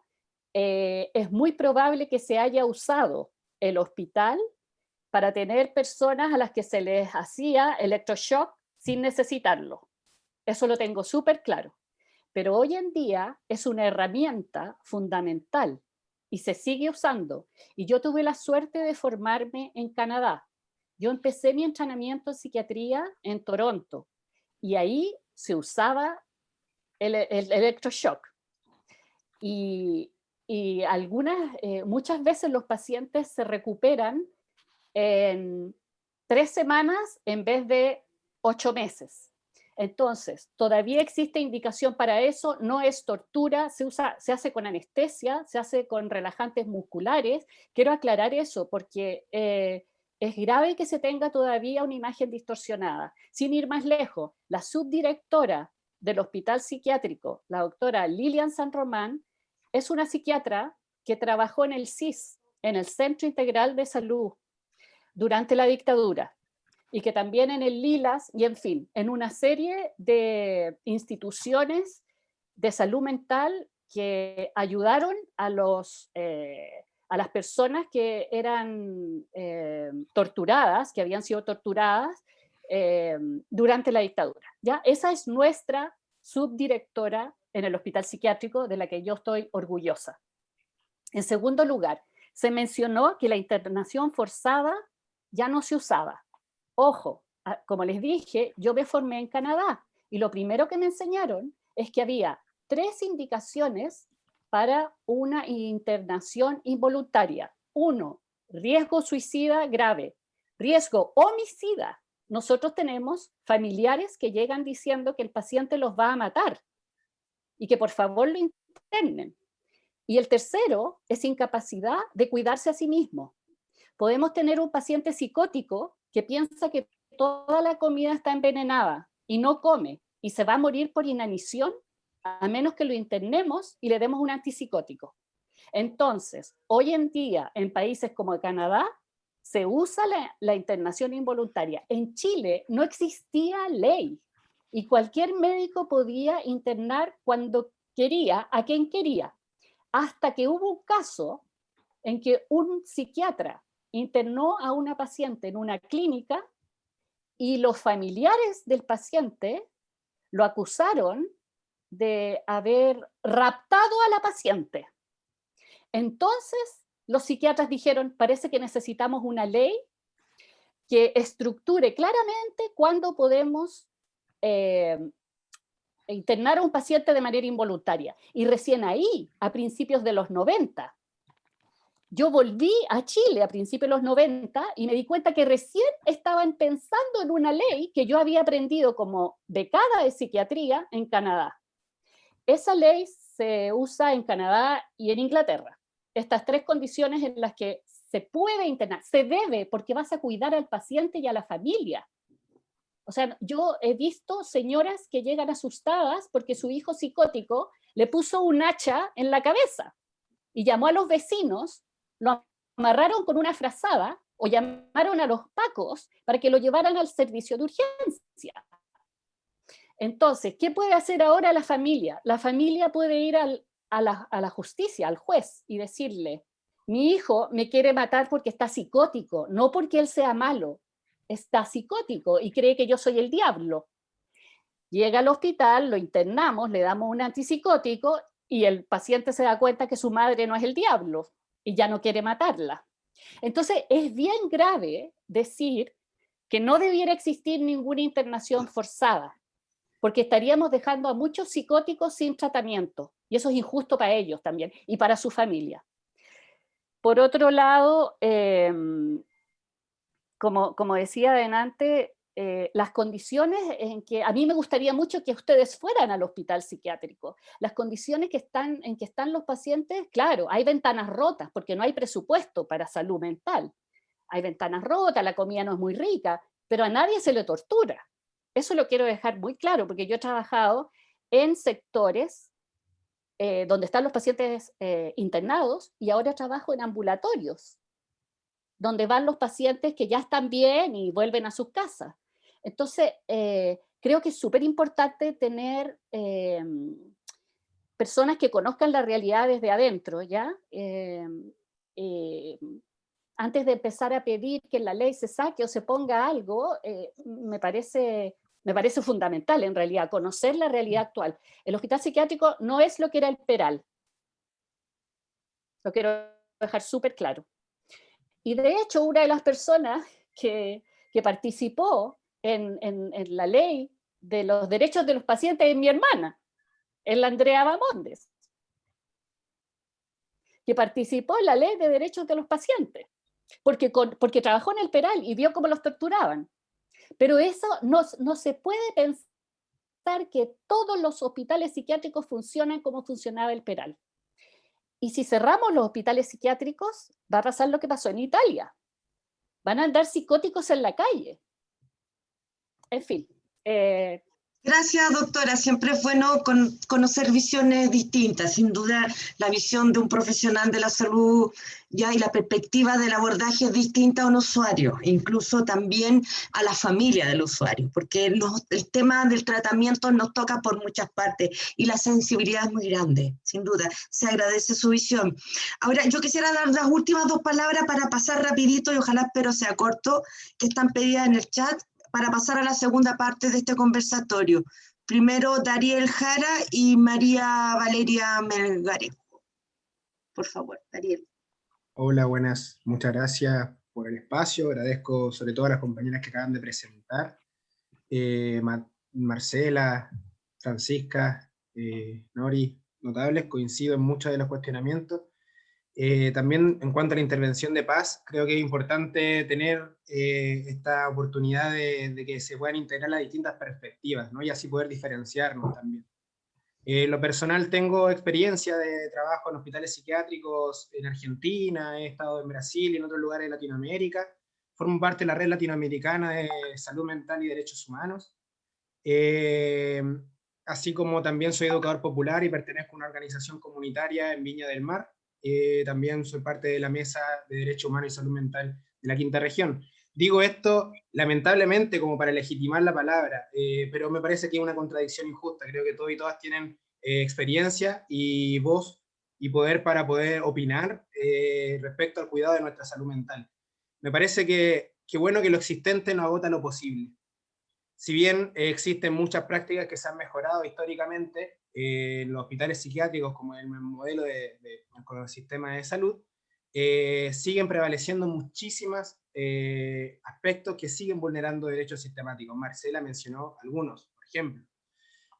eh, es muy probable que se haya usado el hospital para tener personas a las que se les hacía electroshock sin necesitarlo. Eso lo tengo súper claro. Pero hoy en día es una herramienta fundamental y se sigue usando. Y yo tuve la suerte de formarme en Canadá. Yo empecé mi entrenamiento en psiquiatría en Toronto y ahí se usaba el, el electroshock. Y, y algunas, eh, muchas veces los pacientes se recuperan en tres semanas en vez de ocho meses. Entonces, todavía existe indicación para eso, no es tortura, se, usa, se hace con anestesia, se hace con relajantes musculares. Quiero aclarar eso porque eh, es grave que se tenga todavía una imagen distorsionada. Sin ir más lejos, la subdirectora del hospital psiquiátrico, la doctora Lilian San Román, es una psiquiatra que trabajó en el CIS, en el Centro Integral de Salud, durante la dictadura, y que también en el LILAS, y en fin, en una serie de instituciones de salud mental que ayudaron a, los, eh, a las personas que eran eh, torturadas, que habían sido torturadas eh, durante la dictadura. ¿ya? Esa es nuestra subdirectora en el hospital psiquiátrico de la que yo estoy orgullosa. En segundo lugar, se mencionó que la internación forzada ya no se usaba. Ojo, ah, como les dije, yo me formé en Canadá y lo primero que me enseñaron es que había tres indicaciones para una internación involuntaria. Uno, riesgo suicida grave. Riesgo homicida. Nosotros tenemos familiares que llegan diciendo que el paciente los va a matar y que por favor lo internen. Y el tercero es incapacidad de cuidarse a sí mismo. Podemos tener un paciente psicótico que piensa que toda la comida está envenenada y no come y se va a morir por inanición a menos que lo internemos y le demos un antipsicótico. Entonces, hoy en día en países como Canadá se usa la, la internación involuntaria. En Chile no existía ley y cualquier médico podía internar cuando quería, a quien quería, hasta que hubo un caso en que un psiquiatra internó a una paciente en una clínica y los familiares del paciente lo acusaron de haber raptado a la paciente. Entonces, los psiquiatras dijeron, parece que necesitamos una ley que estructure claramente cuándo podemos eh, internar a un paciente de manera involuntaria. Y recién ahí, a principios de los 90, yo volví a Chile a principios de los 90 y me di cuenta que recién estaban pensando en una ley que yo había aprendido como becada de psiquiatría en Canadá. Esa ley se usa en Canadá y en Inglaterra. Estas tres condiciones en las que se puede internar, se debe, porque vas a cuidar al paciente y a la familia. O sea, yo he visto señoras que llegan asustadas porque su hijo psicótico le puso un hacha en la cabeza y llamó a los vecinos lo amarraron con una frazada o llamaron a los pacos para que lo llevaran al servicio de urgencia. Entonces, ¿qué puede hacer ahora la familia? La familia puede ir a, la, a la justicia, al juez, y decirle, mi hijo me quiere matar porque está psicótico, no porque él sea malo, está psicótico y cree que yo soy el diablo. Llega al hospital, lo internamos, le damos un antipsicótico y el paciente se da cuenta que su madre no es el diablo, y ya no quiere matarla. Entonces es bien grave decir que no debiera existir ninguna internación forzada, porque estaríamos dejando a muchos psicóticos sin tratamiento, y eso es injusto para ellos también, y para su familia. Por otro lado, em, como, decía adelante, eh, las condiciones en que, a mí me gustaría mucho que ustedes fueran al hospital psiquiátrico, las condiciones en que están los pacientes, claro, hay ventanas rotas porque no hay presupuesto para salud mental, hay ventanas rotas, la comida no es muy rica, pero a nadie se le tortura. Eso lo quiero dejar muy claro porque yo he trabajado en sectores eh, donde están los pacientes eh, internados y ahora trabajo en ambulatorios, donde van los pacientes que ya están bien y vuelven a sus casas. Entonces, eh, creo que es súper importante tener eh, personas que conozcan la realidad desde adentro, ¿ya? Eh, antes de empezar a pedir que la ley se saque o se ponga algo, me, parece, me parece fundamental en realidad, conocer la realidad actual. El hospital psiquiátrico no es lo que era el Peral. Lo quiero dejar súper claro. Y de hecho, una de las personas que, que participó en, la ley de los derechos de los pacientes es mi hermana, es la Andrea Bamondes, que participó en la ley de derechos de los pacientes, porque, porque trabajó en el Peral y vio cómo los torturaban. Pero eso no, no se puede pensar que todos los hospitales psiquiátricos funcionan como funcionaba el Peral. Y si cerramos los hospitales psiquiátricos, va a pasar lo que pasó en Italia. Van a andar psicóticos en la calle en fin. Eh, Gracias, doctora. Siempre es bueno conocer visiones distintas. Sin duda, la visión de un profesional de la salud ya y la perspectiva del abordaje es distinta a un usuario, incluso también a la familia del usuario, porque el tema del tratamiento nos toca por muchas partes y la sensibilidad es muy grande, sin duda. Se agradece su visión. Ahora, yo quisiera dar las últimas dos palabras para pasar rapidito y ojalá espero sea corto, que están pedidas en el chat para pasar a la segunda parte de este conversatorio. Primero Dariel Jara y María Valeria Melgarejo. Por favor, Dariel. Hola, buenas. Muchas gracias por el espacio. Agradezco sobre todo a las compañeras que acaban de presentar. Eh, Marcela, Francisca, eh, Nori, notables, coincido en muchos de los cuestionamientos. Eh, también en cuanto a la intervención de paz, creo que es importante tener eh, esta oportunidad de, que se puedan integrar las distintas perspectivas, ¿no? y así poder diferenciarnos también. Eh, lo personal tengo experiencia de trabajo en hospitales psiquiátricos en Argentina, he estado en Brasil y en otros lugares de Latinoamérica, formo parte de la red latinoamericana de salud mental y derechos humanos, así como también soy educador popular y pertenezco a una organización comunitaria en Viña del Mar, eh, también soy parte de la Mesa de Derecho Humano y Salud Mental de la Quinta Región. Digo esto lamentablemente como para legitimar la palabra, eh, pero me parece que es una contradicción injusta. Creo que todos y todas tienen eh, experiencia y voz y poder para poder opinar respecto al cuidado de nuestra salud mental. Me parece que, que bueno que lo existente no agota lo posible. Si bien existen muchas prácticas que se han mejorado históricamente, eh, los hospitales psiquiátricos como el modelo de, el sistema de salud, eh, siguen prevaleciendo muchísimos eh, aspectos que siguen vulnerando derechos sistemáticos. Marcela mencionó algunos, por ejemplo.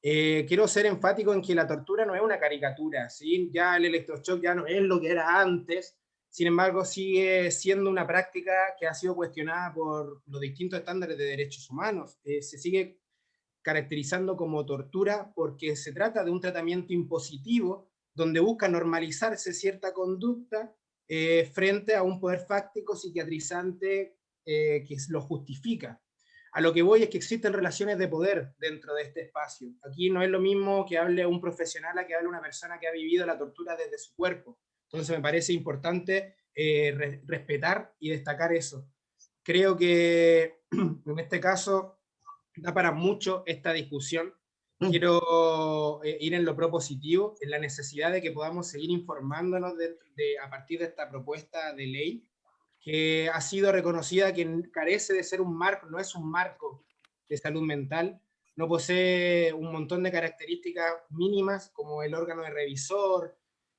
Eh, quiero ser enfático en que la tortura no es una caricatura, ¿sí? ya el electroshock ya no es lo que era antes, sin embargo sigue siendo una práctica que ha sido cuestionada por los distintos estándares de derechos humanos, eh, se sigue caracterizando como tortura porque se trata de un tratamiento impositivo donde busca normalizarse cierta conducta eh, frente a un poder fáctico psiquiatrizante que lo justifica. A lo que voy es que existen relaciones de poder dentro de este espacio. Aquí no es lo mismo que hable un profesional a que hable una persona que ha vivido la tortura desde su cuerpo. Entonces me parece importante eh, respetar y destacar eso. Creo que en este caso da para mucho esta discusión. Mm. Quiero eh, ir en lo propositivo, en la necesidad de que podamos seguir informándonos a partir de esta propuesta de ley que ha sido reconocida que carece de ser un marco, no es un marco de salud mental, no posee un montón de características mínimas como el órgano de revisor,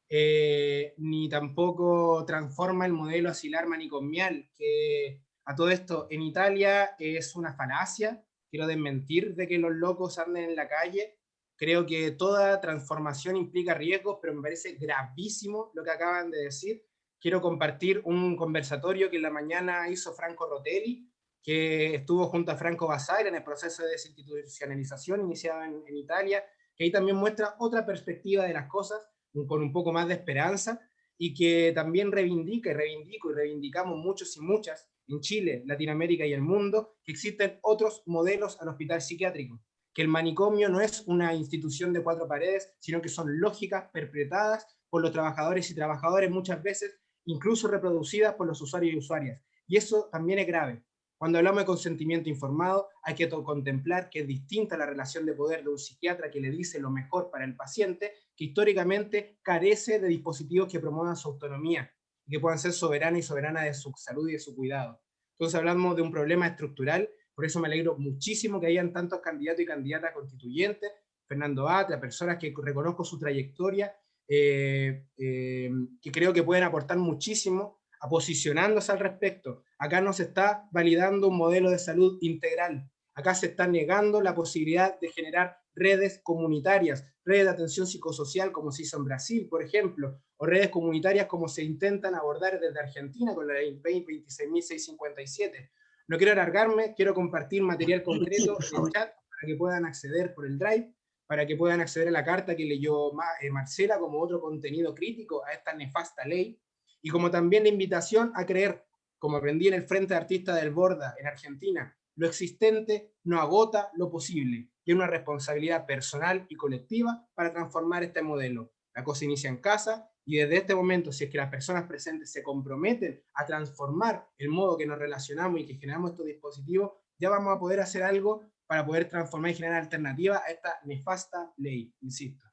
eh, ni tampoco transforma el modelo asilar manicomial, que a todo esto en Italia es una falacia, quiero desmentir de que los locos anden en la calle, creo que toda transformación implica riesgos, pero me parece gravísimo lo que acaban de decir, quiero compartir un conversatorio que en la mañana hizo Franco Rotelli, que estuvo junto a Franco Basaglia en el proceso de desinstitucionalización iniciado en, Italia, que ahí también muestra otra perspectiva de las cosas, con un poco más de esperanza, y que también reivindica y reivindico y reivindicamos muchos y muchas en Chile, Latinoamérica y el mundo, que existen otros modelos al hospital psiquiátrico, que el manicomio no es una institución de cuatro paredes, sino que son lógicas perpetradas por los trabajadores y trabajadores muchas veces incluso reproducidas por los usuarios y usuarias. Y eso también es grave. Cuando hablamos de consentimiento informado, hay que contemplar que es distinta la relación de poder de un psiquiatra que le dice lo mejor para el paciente, que históricamente carece de dispositivos que promuevan su autonomía, y que puedan ser soberana y soberana de su salud y de su cuidado. Entonces hablamos de un problema estructural, por eso me alegro muchísimo que hayan tantos candidatos y candidatas constituyentes, Fernando Atra, personas que reconozco su trayectoria eh, eh, que creo que pueden aportar muchísimo a posicionándose al respecto. Acá no se está validando un modelo de salud integral, acá se está negando la posibilidad de generar redes comunitarias, redes de atención psicosocial como se hizo en Brasil, por ejemplo, o redes comunitarias como se intentan abordar desde Argentina con la ley 26.657. No quiero alargarme, quiero compartir material concreto en el chat para que puedan acceder por el Drive para que puedan acceder a la carta que leyó eh, Marcela como otro contenido crítico a esta nefasta ley, y como también la invitación a creer, como aprendí en el Frente de Artistas del Borda en Argentina, lo existente no agota lo posible, y una responsabilidad personal y colectiva para transformar este modelo. La cosa inicia en casa, y desde este momento, si es que las personas presentes se comprometen a transformar el modo que nos relacionamos y que generamos estos dispositivos, ya vamos a poder hacer algo para poder transformar y generar alternativa a esta nefasta ley, insisto.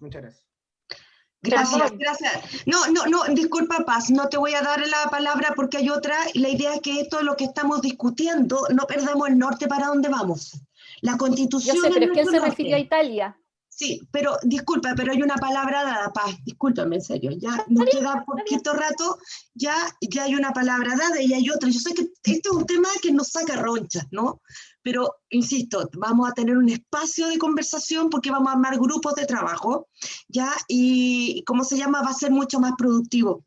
Muchas gracias. Gracias, gracias. No, no, no, disculpa Paz, no te voy a dar la palabra porque hay otra. La idea es que esto es lo que estamos discutiendo, no perdamos el norte para dónde vamos. La constitución... Yo sé, pero es que él se refirió a Italia. Sí, pero disculpa, pero hay una palabra dada, Paz, discúlpame en serio, ya nos queda poquito rato, ya, ya hay una palabra dada y hay otra. Yo sé que esto es un tema que nos saca ronchas, ¿no? pero insisto, vamos a tener un espacio de conversación porque vamos a armar grupos de trabajo, ¿ya? Y, ¿cómo se llama? Va a ser mucho más productivo.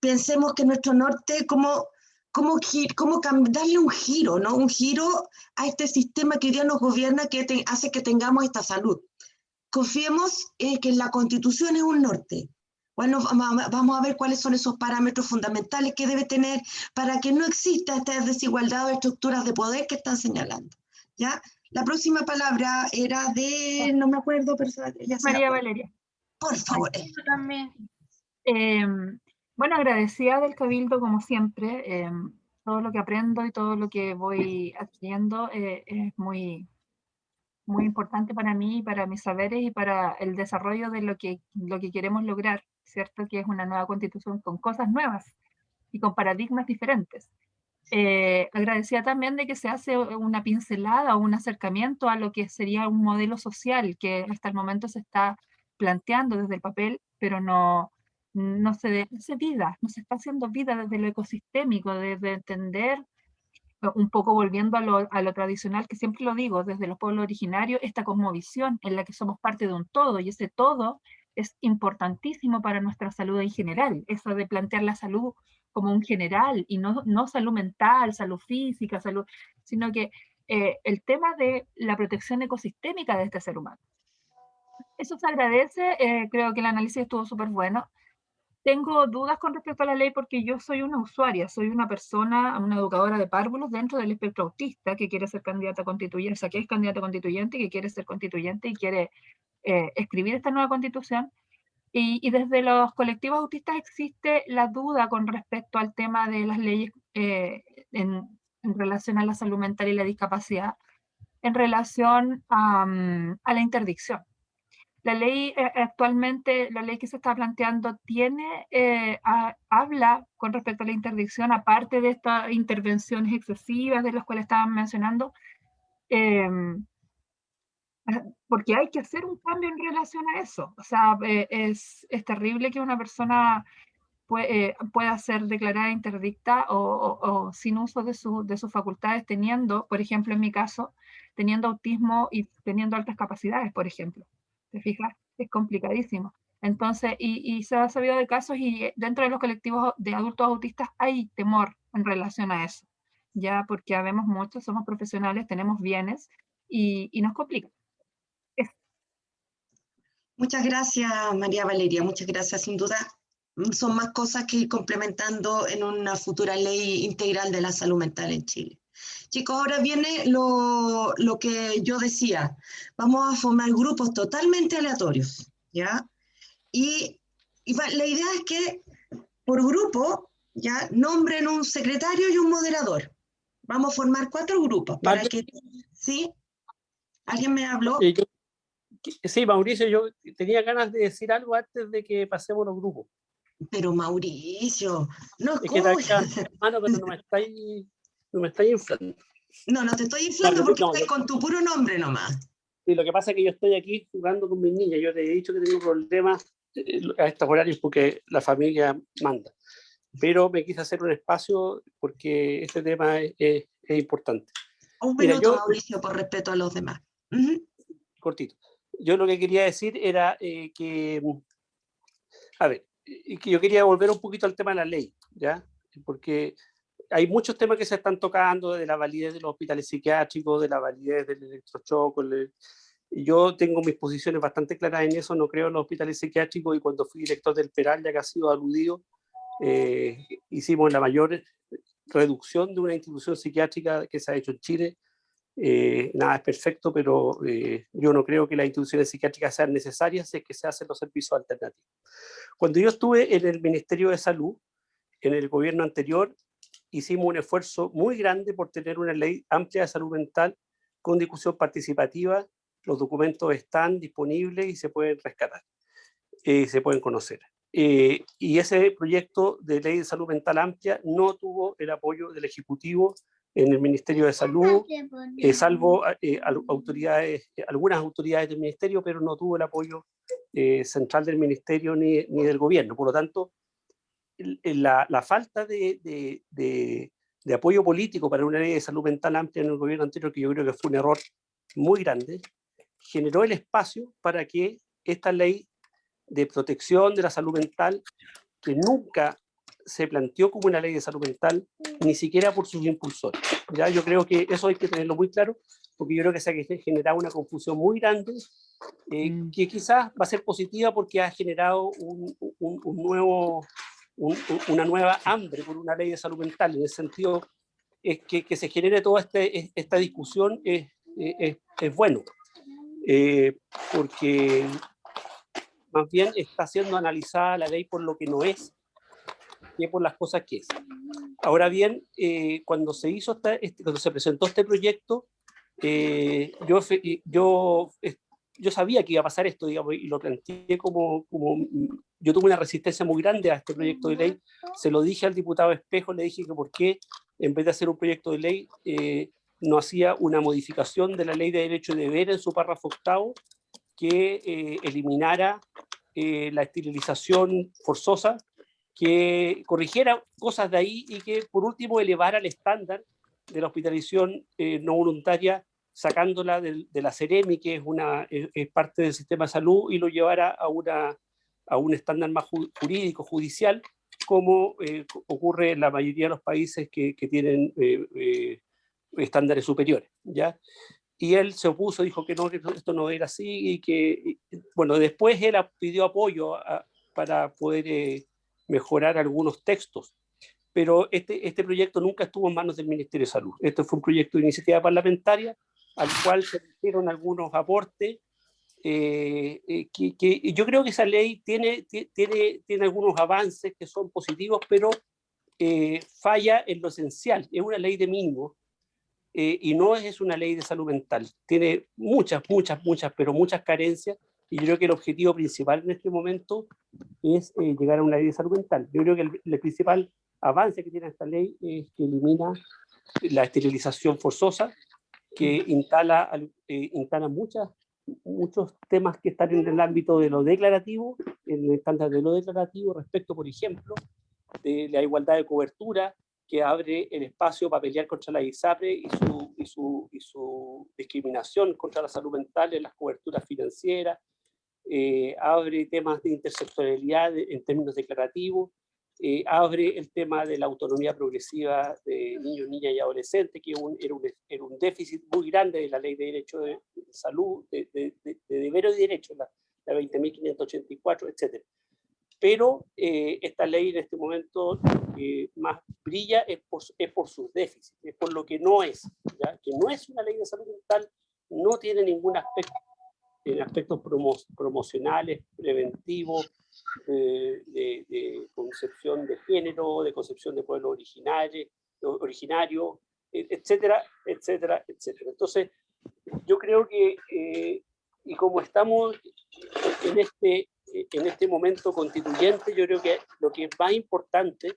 Pensemos que nuestro norte, ¿cómo, cómo, cómo darle un giro, ¿no? Un giro a este sistema que hoy día nos gobierna que hace que tengamos esta salud. Confiemos en que la constitución es un norte, bueno, vamos a ver cuáles son esos parámetros fundamentales que debe tener para que no exista esta desigualdad o estructuras de poder que están señalando. ¿ya? La próxima palabra era de, no me acuerdo, pero ya María Valeria. Por favor. también. Em, bueno, agradecida del Cabildo como siempre. Em, todo lo que aprendo y todo lo que voy adquiriendo eh, es muy, muy importante para mí, para mis saberes y para el desarrollo de lo que, lo que queremos lograr. ¿cierto? Que es una nueva constitución con cosas nuevas y con paradigmas diferentes. Eh, agradecía también de que se hace una pincelada o un acercamiento a lo que sería un modelo social que hasta el momento se está planteando desde el papel, pero no, no se hace vida, no se está haciendo vida desde lo ecosistémico, desde entender un poco volviendo a lo, a lo, tradicional, que siempre lo digo, desde los pueblos originarios, esta cosmovisión en la que somos parte de un todo, y ese todo es importantísimo para nuestra salud en general, eso de plantear la salud como un general, y no, no salud mental, salud física, salud, sino que eh, el tema de la protección ecosistémica de este ser humano. Eso se agradece, eh, creo que el análisis estuvo súper bueno, tengo dudas con respecto a la ley porque yo soy una usuaria, soy una persona, una educadora de párvulos dentro del espectro autista que quiere ser candidata constituyente, o sea, que es candidata constituyente y que quiere ser constituyente y quiere eh, escribir esta nueva constitución. Y, y, desde los colectivos autistas existe la duda con respecto al tema de las leyes eh, en, en, relación a la salud mental y la discapacidad, en relación a, a la interdicción la ley eh, actualmente, la ley que se está planteando, tiene, eh, habla con respecto a la interdicción, aparte de estas intervenciones excesivas de las cuales estaban mencionando, ah, porque hay que hacer un cambio en relación a eso. O sea, eh, es, es, terrible que una persona pueda ser declarada interdicta o, o, sin uso de, su, de sus facultades, teniendo, por ejemplo, en mi caso, teniendo autismo y teniendo altas capacidades, por ejemplo. ¿Te fijas? Es complicadísimo. Entonces, y, se ha sabido de casos y dentro de los colectivos de adultos autistas hay temor en relación a eso, ya porque habemos muchos, somos profesionales, tenemos bienes y, y nos complica. Muchas gracias, María Valeria, muchas gracias. Sin duda, son más cosas que ir complementando en una futura ley integral de la salud mental en Chile. Chicos, ahora viene lo, lo, que yo decía. Vamos a formar grupos totalmente aleatorios, ¿ya? Y, y la idea es que por grupo, ¿ya? Nombren un secretario y un moderador. Vamos a formar cuatro grupos para que... ¿Sí? ¿Alguien me habló? Sí, Mauricio, yo tenía ganas de decir algo antes de que pasemos los grupos. Pero Mauricio, no es que hermano, pero no me estáis no me estás inflando. No, no te estoy inflando porque estás con tu puro nombre nomás. Sí, lo que pasa es que yo estoy aquí jugando con mis niñas. Yo te he dicho que tengo problemas eh, a estos horarios porque la familia manda. Pero me quise hacer un espacio porque este tema es, es, importante. Un minuto, Mauricio, por respeto a los demás. Cortito. Yo lo que quería decir era eh, que, a ver, que yo quería volver un poquito al tema de la ley, ¿ya? Porque hay muchos temas que se están tocando, de la validez de los hospitales psiquiátricos, de la validez del electrochoco. Yo tengo mis posiciones bastante claras en eso, no creo en los hospitales psiquiátricos y cuando fui director del Peral, ya que ha sido aludido, eh, hicimos la mayor reducción de una institución psiquiátrica que se ha hecho en Chile. Eh, nada es perfecto, pero eh, yo no creo que las instituciones psiquiátricas sean necesarias si es que se hacen los servicios alternativos. Cuando yo estuve en el Ministerio de Salud, en el gobierno anterior, hicimos un esfuerzo muy grande por tener una ley amplia de salud mental con discusión participativa. Los documentos están disponibles y se pueden rescatar, eh, se pueden conocer. Eh, y ese proyecto de ley de salud mental amplia no tuvo el apoyo del Ejecutivo en el Ministerio de Salud, eh, salvo autoridades, algunas autoridades del Ministerio, pero no tuvo el apoyo central del Ministerio ni, ni del Gobierno. Por lo tanto, la, la falta de, de, de, apoyo político para una ley de salud mental amplia en el gobierno anterior, que yo creo que fue un error muy grande, generó el espacio para que esta ley de protección de la salud mental, que nunca se planteó como una ley de salud mental, ni siquiera por sus impulsores. ¿ya? Yo creo que eso hay que tenerlo muy claro, porque yo creo que se ha generado una confusión muy grande, eh, mm. que quizás va a ser positiva porque ha generado un, un, un nuevo una nueva hambre por una ley de salud mental. En ese sentido, es que, que se genere toda este, esta discusión es, es, es bueno, eh, porque más bien está siendo analizada la ley por lo que no es, que por las cosas que es. Ahora bien, eh, cuando se hizo este, cuando se presentó este proyecto, eh, yo, yo yo sabía que iba a pasar esto, digamos, y lo planteé como, como, yo tuve una resistencia muy grande a este proyecto de ley, se lo dije al diputado Espejo, le dije que por qué, en vez de hacer un proyecto de ley, eh, no hacía una modificación de la ley de derecho de deber en su párrafo octavo, que eh, eliminara eh, la esterilización forzosa, que corrigiera cosas de ahí y que por último elevara el estándar de la hospitalización eh, no voluntaria, sacándola de, de la CEREMI, que es, una, es, es, parte del sistema de salud, y lo llevara a, una, a un estándar más jurídico, judicial, como eh, ocurre en la mayoría de los países que, que tienen eh, eh, estándares superiores. ¿ya? Y él se opuso, dijo que no, que esto no era así, y que, bueno, después él pidió apoyo a, para poder eh, mejorar algunos textos, pero este, este proyecto nunca estuvo en manos del Ministerio de Salud. Este fue un proyecto de iniciativa parlamentaria al cual se hicieron algunos aportes eh, eh, que, yo creo que esa ley tiene, tiene, tiene algunos avances que son positivos, pero eh, falla en lo esencial. Es una ley de mínimo y no es una ley de salud mental. Tiene muchas, muchas, muchas, pero muchas carencias y yo creo que el objetivo principal en este momento es llegar a una ley de salud mental. Yo creo que el, el principal avance que tiene esta ley es que elimina la esterilización forzosa, que instala, eh, instala muchas, muchos temas que están en el ámbito de lo declarativo, en el estándar de lo declarativo respecto, por ejemplo, de la igualdad de cobertura, que abre el espacio para pelear contra la ISAPRE y su, y su, y su discriminación contra la salud mental en las coberturas financieras, eh, abre temas de intersectorialidad en términos declarativos, eh, abre el tema de la autonomía progresiva de niños, niñas y adolescentes, que era, un, déficit muy grande de la ley de derecho de, salud, de, de, de, deberes y derechos, la, la 20.584, etc. Pero eh, esta ley en este momento eh, más brilla es por, sus déficits, es por lo que no es, que no es una ley de salud mental, no tiene ningún aspecto en aspectos promo promocionales, preventivos, eh, de, de, concepción de género, de concepción de pueblo originario, originario etcétera, etcétera, etcétera. Entonces, yo creo que, eh, y como estamos en este, en este momento constituyente, yo creo que lo que es más importante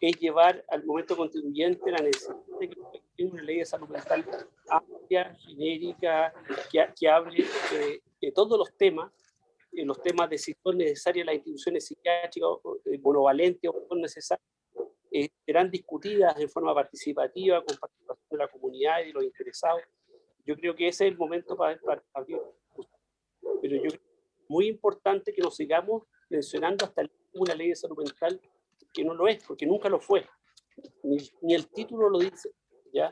es llevar al momento constituyente la necesidad de que una ley de salud mental amplia, genérica, que, que hable eh, de todos los temas, eh, los temas de si son necesarias las instituciones psiquiátricas, eh, monovalentes o no necesarias, eh, serán discutidas de forma participativa, con participación de la comunidad y de los interesados. Yo creo que ese es el momento para, para abrir Pero yo creo que es muy importante que nos sigamos mencionando hasta una ley de salud mental que no lo es, porque nunca lo fue. Ni, el título lo dice, ¿ya?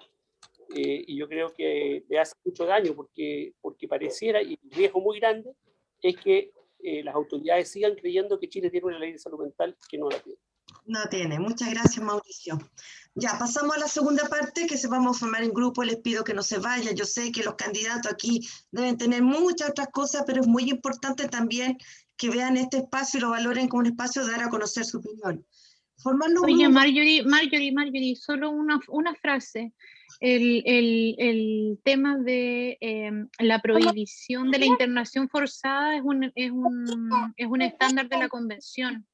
Eh, y yo creo que le hace mucho daño porque, porque pareciera, y el riesgo muy grande, es que eh, las autoridades sigan creyendo que Chile tiene una ley de salud mental que no la tiene. No tiene. Muchas gracias, Mauricio. Ya, pasamos a la segunda parte, que se vamos a formar en grupo. Les pido que no se vayan. Yo sé que los candidatos aquí deben tener muchas otras cosas, pero es muy importante también que vean este espacio y lo valoren como un espacio de dar a conocer su opinión. Formarlo Oye, Marjorie, Marjorie, Marjorie, solo una, una frase. El, el, el tema de eh, la prohibición de la internación forzada es un, es, un, es un estándar de la convención.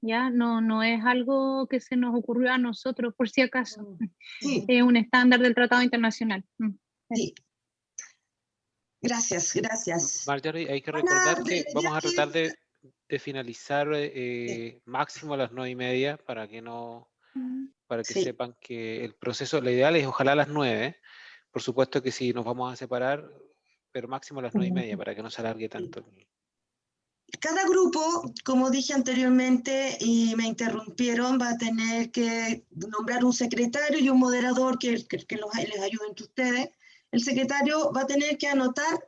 Ya no, no es algo que se nos ocurrió a nosotros, por si acaso. Sí. Es un estándar del Tratado Internacional. Mm, sí. Gracias, gracias. Marjorie, hay que recordar que vamos a tratar de, de finalizar eh, máximo a las nueve y media para que no para que sí. sepan que el proceso, lo ideal es ojalá a las nueve. Por supuesto que si nos vamos a separar, pero máximo a las nueve y media para que no se alargue tanto. Cada grupo, como dije anteriormente y me interrumpieron, va a tener que nombrar un secretario y un moderador que, que, que los, les ayude entre ustedes. El secretario va a tener que anotar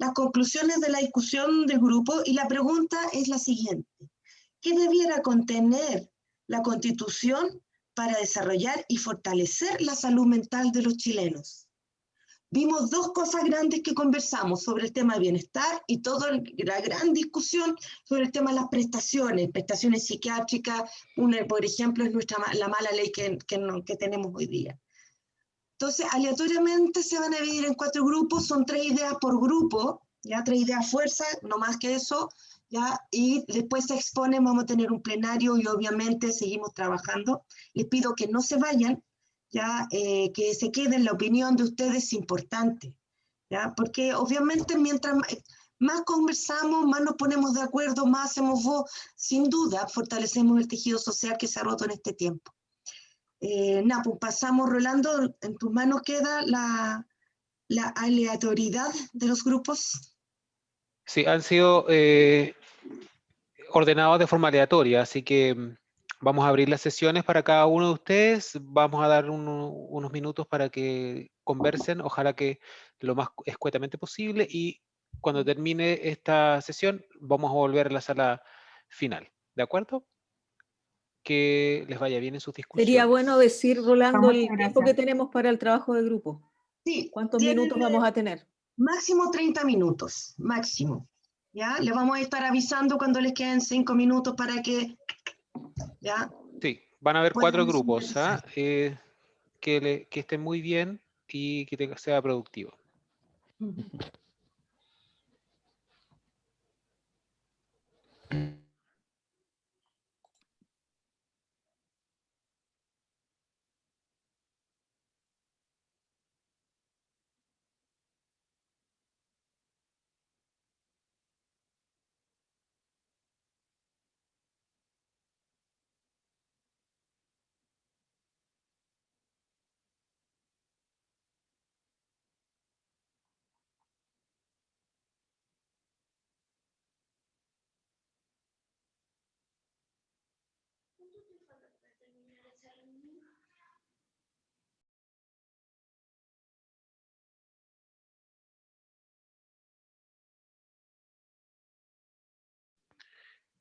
las conclusiones de la discusión del grupo y la pregunta es la siguiente. ¿Qué debiera contener la constitución para desarrollar y fortalecer la salud mental de los chilenos? Vimos dos cosas grandes que conversamos sobre el tema de bienestar y toda la gran discusión sobre el tema de las prestaciones, prestaciones psiquiátricas, una, por ejemplo, es nuestra, la mala ley que, que, que tenemos hoy día. Entonces, aleatoriamente se van a dividir en cuatro grupos, son tres ideas por grupo, ya tres ideas fuerza, no más que eso, ya, y después se exponen, vamos a tener un plenario y obviamente seguimos trabajando. Les pido que no se vayan, ya, eh, que se queden, la opinión de ustedes es importante, ya, porque obviamente mientras más conversamos, más nos ponemos de acuerdo, más hacemos voz, sin duda fortalecemos el tejido social que se ha roto en este tiempo. Eh, Napo, pasamos, Rolando, en tus manos queda la, la aleatoriedad de los grupos. Sí, han sido eh, ordenados de forma aleatoria, así que mm, vamos a abrir las sesiones para cada uno de ustedes. Vamos a dar unos minutos para que conversen, ojalá que lo más escuetamente posible y cuando termine esta sesión vamos a volver a la sala final. ¿De acuerdo? Que les vaya bien en sus discusiones. Sería bueno decir, Rolando, el tiempo que tenemos para el trabajo de grupo. Sí. ¿Cuántos minutos vamos a tener? Máximo 30 minutos, máximo. ¿Ya? Les vamos a estar avisando cuando les queden 5 minutos para que... ¿Ya? Sí, van a haber cuatro grupos. ¿ah? Eh, que, le, que estén muy bien y que sea productivo.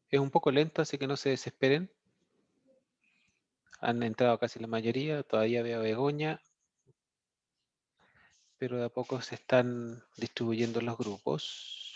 Es un poco lento, así que no se desesperen. Han entrado casi la mayoría, todavía veo Begoña. Pero de a poco se están distribuyendo los grupos.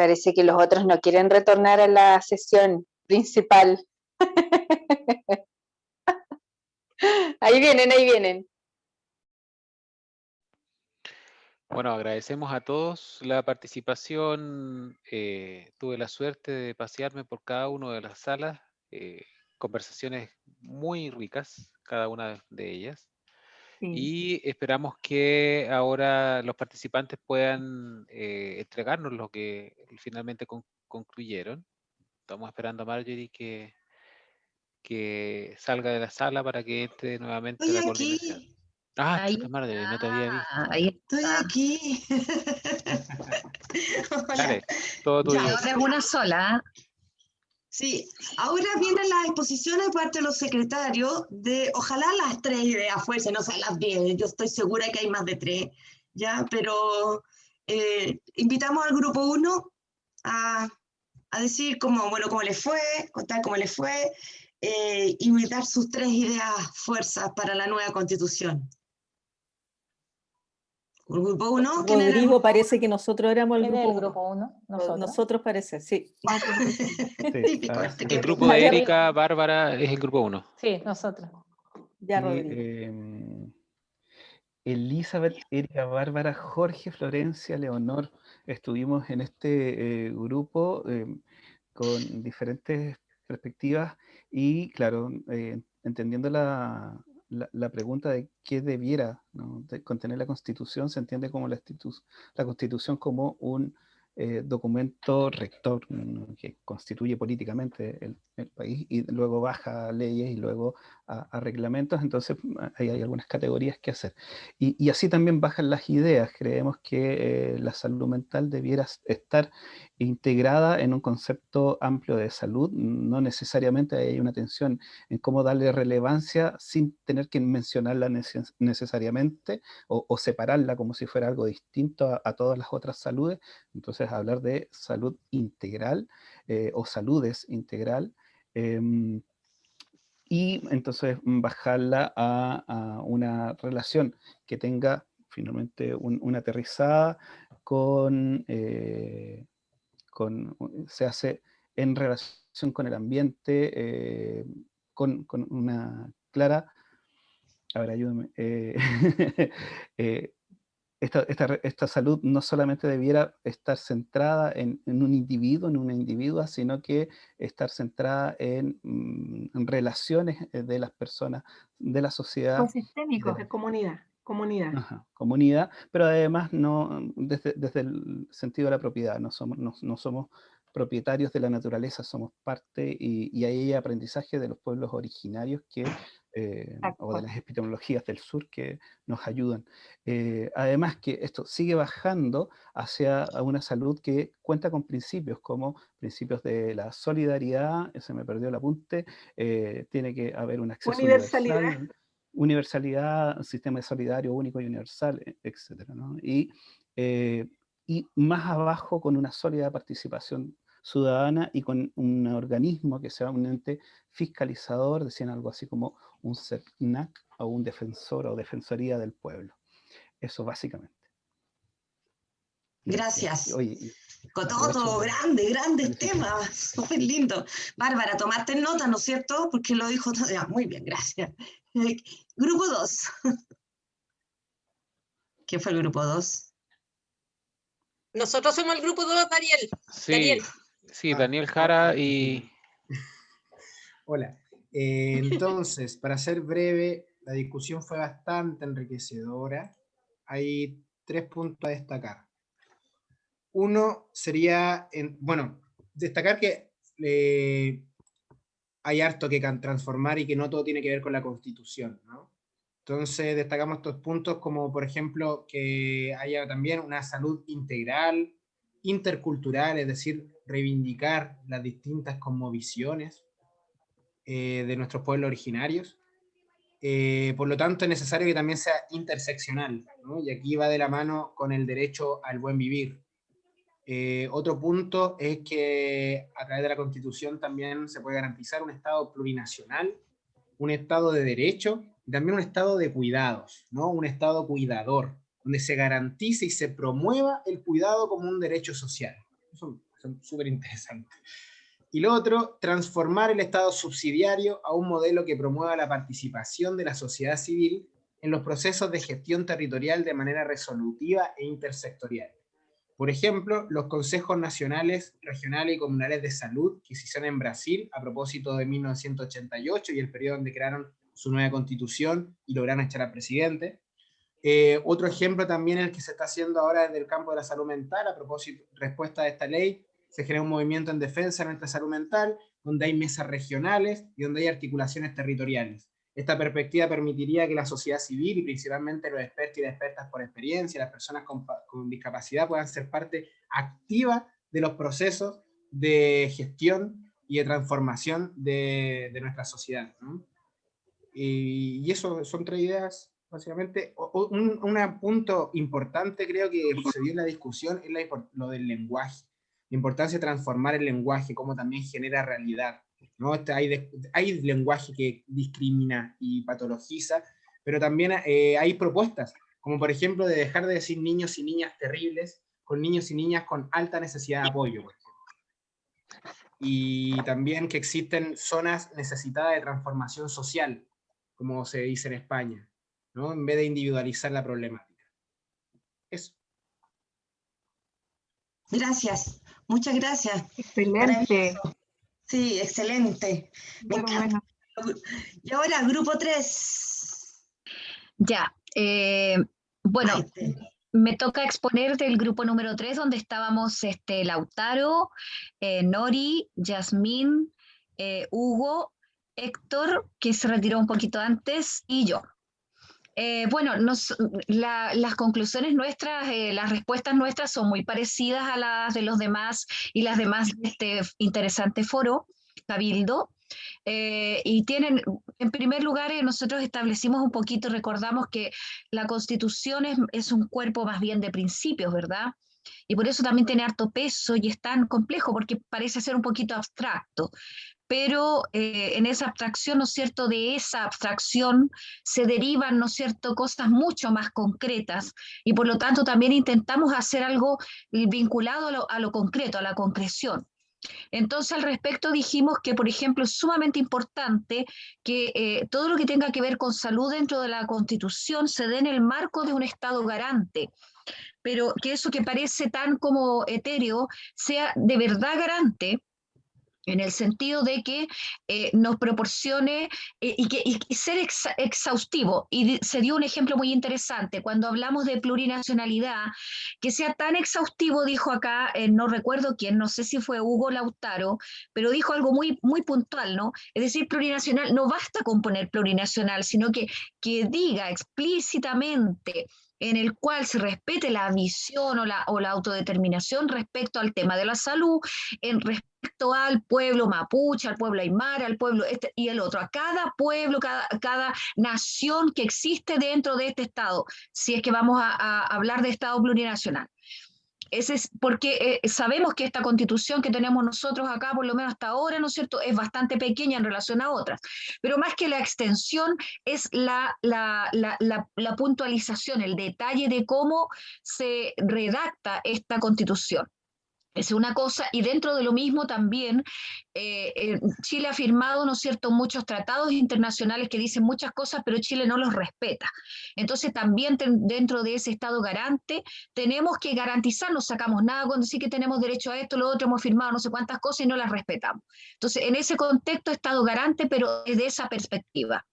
Parece que los otros no quieren retornar a la sesión principal. ahí vienen, ahí vienen. Bueno, agradecemos a todos la participación. Eh, tuve la suerte de pasearme por cada una de las salas. Eh, conversaciones muy ricas, cada una de ellas. Y esperamos que ahora los participantes puedan eh, entregarnos lo que finalmente concluyeron. Estamos esperando a Marjorie que, que salga de la sala para que entre nuevamente la coordinación. Ah, ahí, Marjorie, no te había visto. Ahí estoy aquí. Dale, todo tuyo. Ya, de una sola. Sí, ahora vienen las exposiciones de parte de los secretarios de, ojalá las tres ideas fuesen, no sean las diez, yo estoy segura que hay más de tres, ¿ya? Pero eh, invitamos al grupo uno a, a, decir cómo, bueno, cómo les fue, contar cómo les fue, eh, y dar sus tres ideas fuerzas para la nueva constitución. Grupo 1. Rodrigo parece que nosotros éramos el grupo 1. grupo 1? Nosotros. nosotros parece, sí. Típico, este el grupo de Erika, Bárbara es el grupo 1. Sí, nosotros. Ya, Rodrigo. Eh, Elizabeth, Erika, Bárbara, Jorge, Florencia, Leonor, estuvimos en este eh, grupo eh, con diferentes perspectivas y, claro, eh, entendiendo la, la, pregunta de qué debiera contener la Constitución se entiende como la, la Constitución como un eh, documento rector que constituye políticamente el, país y luego baja a leyes y luego a, reglamentos, entonces hay algunas categorías que hacer. Y, así también bajan las ideas. Creemos que eh, la salud mental debiera estar integrada en un concepto amplio de salud, no necesariamente hay una tensión en cómo darle relevancia sin tener que mencionarla necesariamente o, separarla como si fuera algo distinto a, todas las otras saludes. Entonces hablar de salud integral eh, o saludes integral em, y entonces bajarla a, una relación que tenga finalmente una aterrizada con eh, se hace en relación con el ambiente, eh, con, una clara, a ver, ayúdame, eh, eh, esta, salud no solamente debiera estar centrada en, un individuo, en una individua, sino que estar centrada en, mm, relaciones de las personas, de la sociedad. sistémicos, de comunidad comunidad. comunidad, pero además no desde, el sentido de la propiedad, no somos, no, somos propietarios de la naturaleza, somos parte y, hay aprendizaje de los pueblos originarios que, eh, o de las epistemologías del sur que nos ayudan. Eh, además que esto sigue bajando hacia una salud que cuenta con principios como principios de la solidaridad, se me perdió el apunte, eh, tiene que haber un acceso universal, universalidad, sistema solidario único y universal, e, etc. Y, eh, y más abajo con una sólida participación ciudadana y con un organismo que sea un ente fiscalizador, decían algo así como un CERNAC o un defensor o defensoría del pueblo. Eso básicamente. Gracias. con todo, grande, grandes temas, súper lindo. Bárbara, tomaste nota, ¿no es cierto? Porque lo dijo todo. muy bien, gracias. Grupo 2. ¿Quién fue el grupo 2? Nosotros somos el grupo 2, Daniel. Sí, Daniel. sí, Daniel Jara y... Hola. Eh, entonces, para ser breve, la discusión fue bastante enriquecedora. Hay tres puntos a destacar. Uno sería, en, bueno, destacar que eh, hay harto que transformar y que no todo tiene que ver con la constitución, ¿no? Entonces destacamos estos puntos como por ejemplo que haya también una salud integral, intercultural, es decir, reivindicar las distintas cosmovisiones eh, de nuestros pueblos originarios. Eh, por lo tanto es necesario que también sea interseccional, ¿no? y aquí va de la mano con el derecho al buen vivir, eh, otro punto es que a través de la Constitución también se puede garantizar un Estado plurinacional, un Estado de derecho y también un Estado de cuidados, ¿no? un Estado cuidador, donde se garantice y se promueva el cuidado como un derecho social. Eso son súper interesantes. Y lo otro, transformar el Estado subsidiario a un modelo que promueva la participación de la sociedad civil en los procesos de gestión territorial de manera resolutiva e intersectorial. Por ejemplo, los consejos nacionales, regionales y comunales de salud que se hicieron en Brasil a propósito de 1988 y el periodo donde crearon su nueva constitución y lograron echar al presidente. Eh, otro ejemplo también es el que se está haciendo ahora desde el campo de la salud mental, a propósito, respuesta a esta ley, se genera un movimiento en defensa de nuestra salud mental, donde hay mesas regionales y donde hay articulaciones territoriales. Esta perspectiva permitiría que la sociedad civil y principalmente los expertos y las expertas por experiencia, las personas con, discapacidad puedan ser parte activa de los procesos de gestión y de transformación de, nuestra sociedad. Y, eso son tres ideas, básicamente. Un, punto importante creo que se dio en la discusión es lo del lenguaje. La importancia de transformar el lenguaje, cómo también genera realidad. ¿No? Este, hay, hay lenguaje que discrimina y patologiza, pero también eh, hay propuestas, como por ejemplo de dejar de decir niños y niñas terribles, con niños y niñas con alta necesidad de apoyo, Y también que existen zonas necesitadas de transformación social, como se dice en España, ¿no? en vez de individualizar la problemática. Eso. Gracias, muchas gracias. Excelente. Sí, excelente. Y ahora, grupo 3. Ya. Eh, bueno, me toca exponer del grupo número 3, donde estábamos este, Lautaro, eh, Nori, Yasmín, eh, Hugo, Héctor, que se retiró un poquito antes, y yo. Bueno, las conclusiones nuestras, las respuestas nuestras son muy parecidas a las de los demás y las demás de este interesante foro, Cabildo. y tienen, en primer lugar, nosotros establecimos un poquito, recordamos que la constitución es, es, un cuerpo más bien de principios, ¿verdad? Y por eso también tiene harto peso y es tan complejo, porque parece ser un poquito abstracto pero eh, en esa abstracción, ¿no es cierto?, de esa abstracción se derivan, ¿no es cierto?, cosas mucho más concretas y por lo tanto también intentamos hacer algo vinculado a lo, concreto, a la concreción. Entonces, al respecto dijimos que, por ejemplo, es sumamente importante que eh, todo lo que tenga que ver con salud dentro de la Constitución se dé en el marco de un Estado garante, pero que eso que parece tan como etéreo sea de verdad garante en el sentido de que eh, nos proporcione eh, y, que, ser exhaustivo. Y se dio un ejemplo muy interesante, cuando hablamos de plurinacionalidad, que sea tan exhaustivo, dijo acá, eh, no recuerdo quién, no sé si fue Hugo Lautaro, pero dijo algo muy, muy puntual, ¿no? Es decir, plurinacional, no basta con poner plurinacional, sino que, que diga explícitamente en el cual se respete la visión o la, o la autodeterminación respecto al tema de la salud, en respecto al pueblo mapuche, al pueblo aymara, al pueblo este y el otro, a cada pueblo, cada, cada nación que existe dentro de este Estado, si es que vamos a hablar de Estado plurinacional es porque eh, sabemos que esta constitución que tenemos nosotros acá, por lo menos hasta ahora, ¿no es cierto?, es bastante pequeña en relación a otras. Pero más que la extensión es la, la, la puntualización, el detalle de cómo se redacta esta constitución. Es una cosa, y dentro de lo mismo también, eh, eh, Chile ha firmado, ¿no es cierto?, muchos tratados internacionales que dicen muchas cosas, pero Chile no los respeta. Entonces también dentro de ese Estado garante tenemos que garantizar, no sacamos nada con decir que tenemos derecho a esto, lo otro, hemos firmado no sé cuántas cosas y no las respetamos. Entonces, en ese contexto, Estado garante, pero desde esa perspectiva.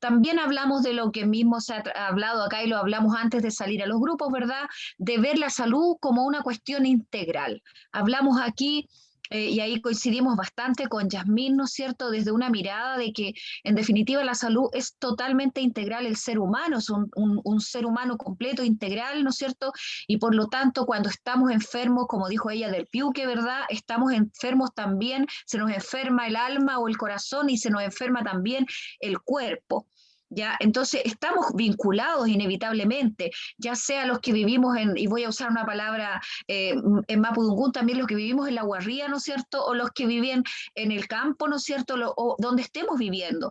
También hablamos de lo que mismo se ha hablado acá y lo hablamos antes de salir a los grupos, ¿verdad? De ver la salud como una cuestión integral. Hablamos aquí eh, y ahí coincidimos bastante con Yasmín, ¿no es cierto?, desde una mirada de que en definitiva la salud es totalmente integral, el ser humano es un, un, ser humano completo, integral, ¿no es cierto? Y por lo tanto, cuando estamos enfermos, como dijo ella del piuque, ¿verdad? Estamos enfermos también, se nos enferma el alma o el corazón y se nos enferma también el cuerpo. ¿Ya? Entonces estamos vinculados inevitablemente, ya sea los que vivimos en, y voy a usar una palabra eh, en Mapudungún, también los que vivimos en la guarría, ¿no es cierto? O los que viven en el campo, ¿no es cierto? o donde estemos viviendo.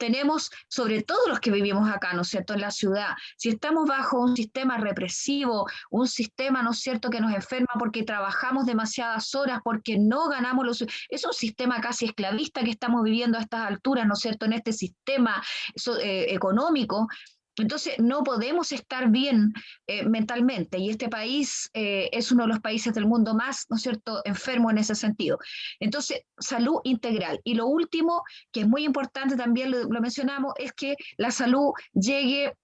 Tenemos, sobre todo los que vivimos acá, ¿no es cierto?, en la ciudad, si estamos bajo un sistema represivo, un sistema, ¿no es cierto?, que nos enferma porque trabajamos demasiadas horas, porque no ganamos los... Es un sistema casi esclavista que estamos viviendo a estas alturas, ¿no es cierto?, en este sistema eh, económico, entonces, no podemos estar bien eh, mentalmente y este país eh, es uno de los países del mundo más, ¿no es cierto?, enfermo en ese sentido. Entonces, salud integral. Y lo último, que es muy importante, también lo, mencionamos, es que la salud llegue,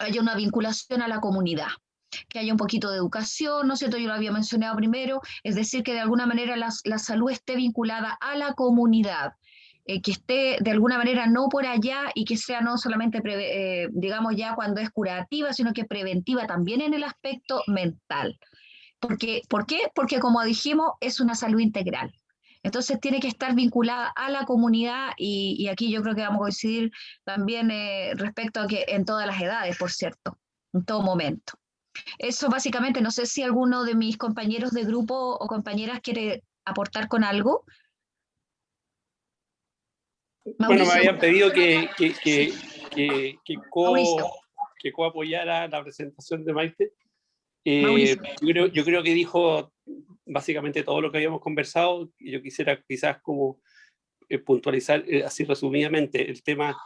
haya una vinculación a la comunidad que haya un poquito de educación, ¿no es cierto? Yo lo había mencionado primero, es decir, que de alguna manera la salud esté vinculada a la comunidad, eh, que esté de alguna manera no por allá y que sea no solamente, eh, digamos, ya cuando es curativa, sino que preventiva también en el aspecto mental. Porque, ¿Por qué? Porque como dijimos, es una salud integral. Entonces tiene que estar vinculada a la comunidad y, aquí yo creo que vamos a coincidir también eh, respecto a que en todas las edades, por cierto, en todo momento. Eso básicamente, no sé si alguno de mis compañeros de grupo o compañeras quiere aportar con algo. Bueno, me habían pedido que, que, que, que, que co, que co apoyara la presentación de Maite. Eh, yo, creo, yo, creo, que dijo básicamente todo lo que habíamos conversado yo quisiera quizás como eh, puntualizar eh, así resumidamente el tema,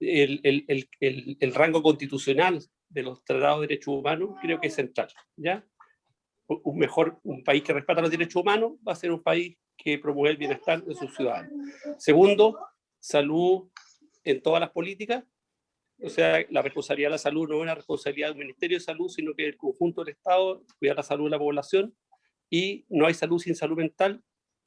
el, el, el, el, rango constitucional de los tratados de derechos humanos creo que es central, ¿ya? Un mejor, un país que respeta los derechos humanos va a ser un país que promueve el bienestar de sus ciudadanos. Segundo, salud en todas las políticas, o sea, la responsabilidad de la salud no es una responsabilidad del Ministerio de Salud, sino que el conjunto del Estado cuidar la salud de la población, y no hay salud sin salud mental,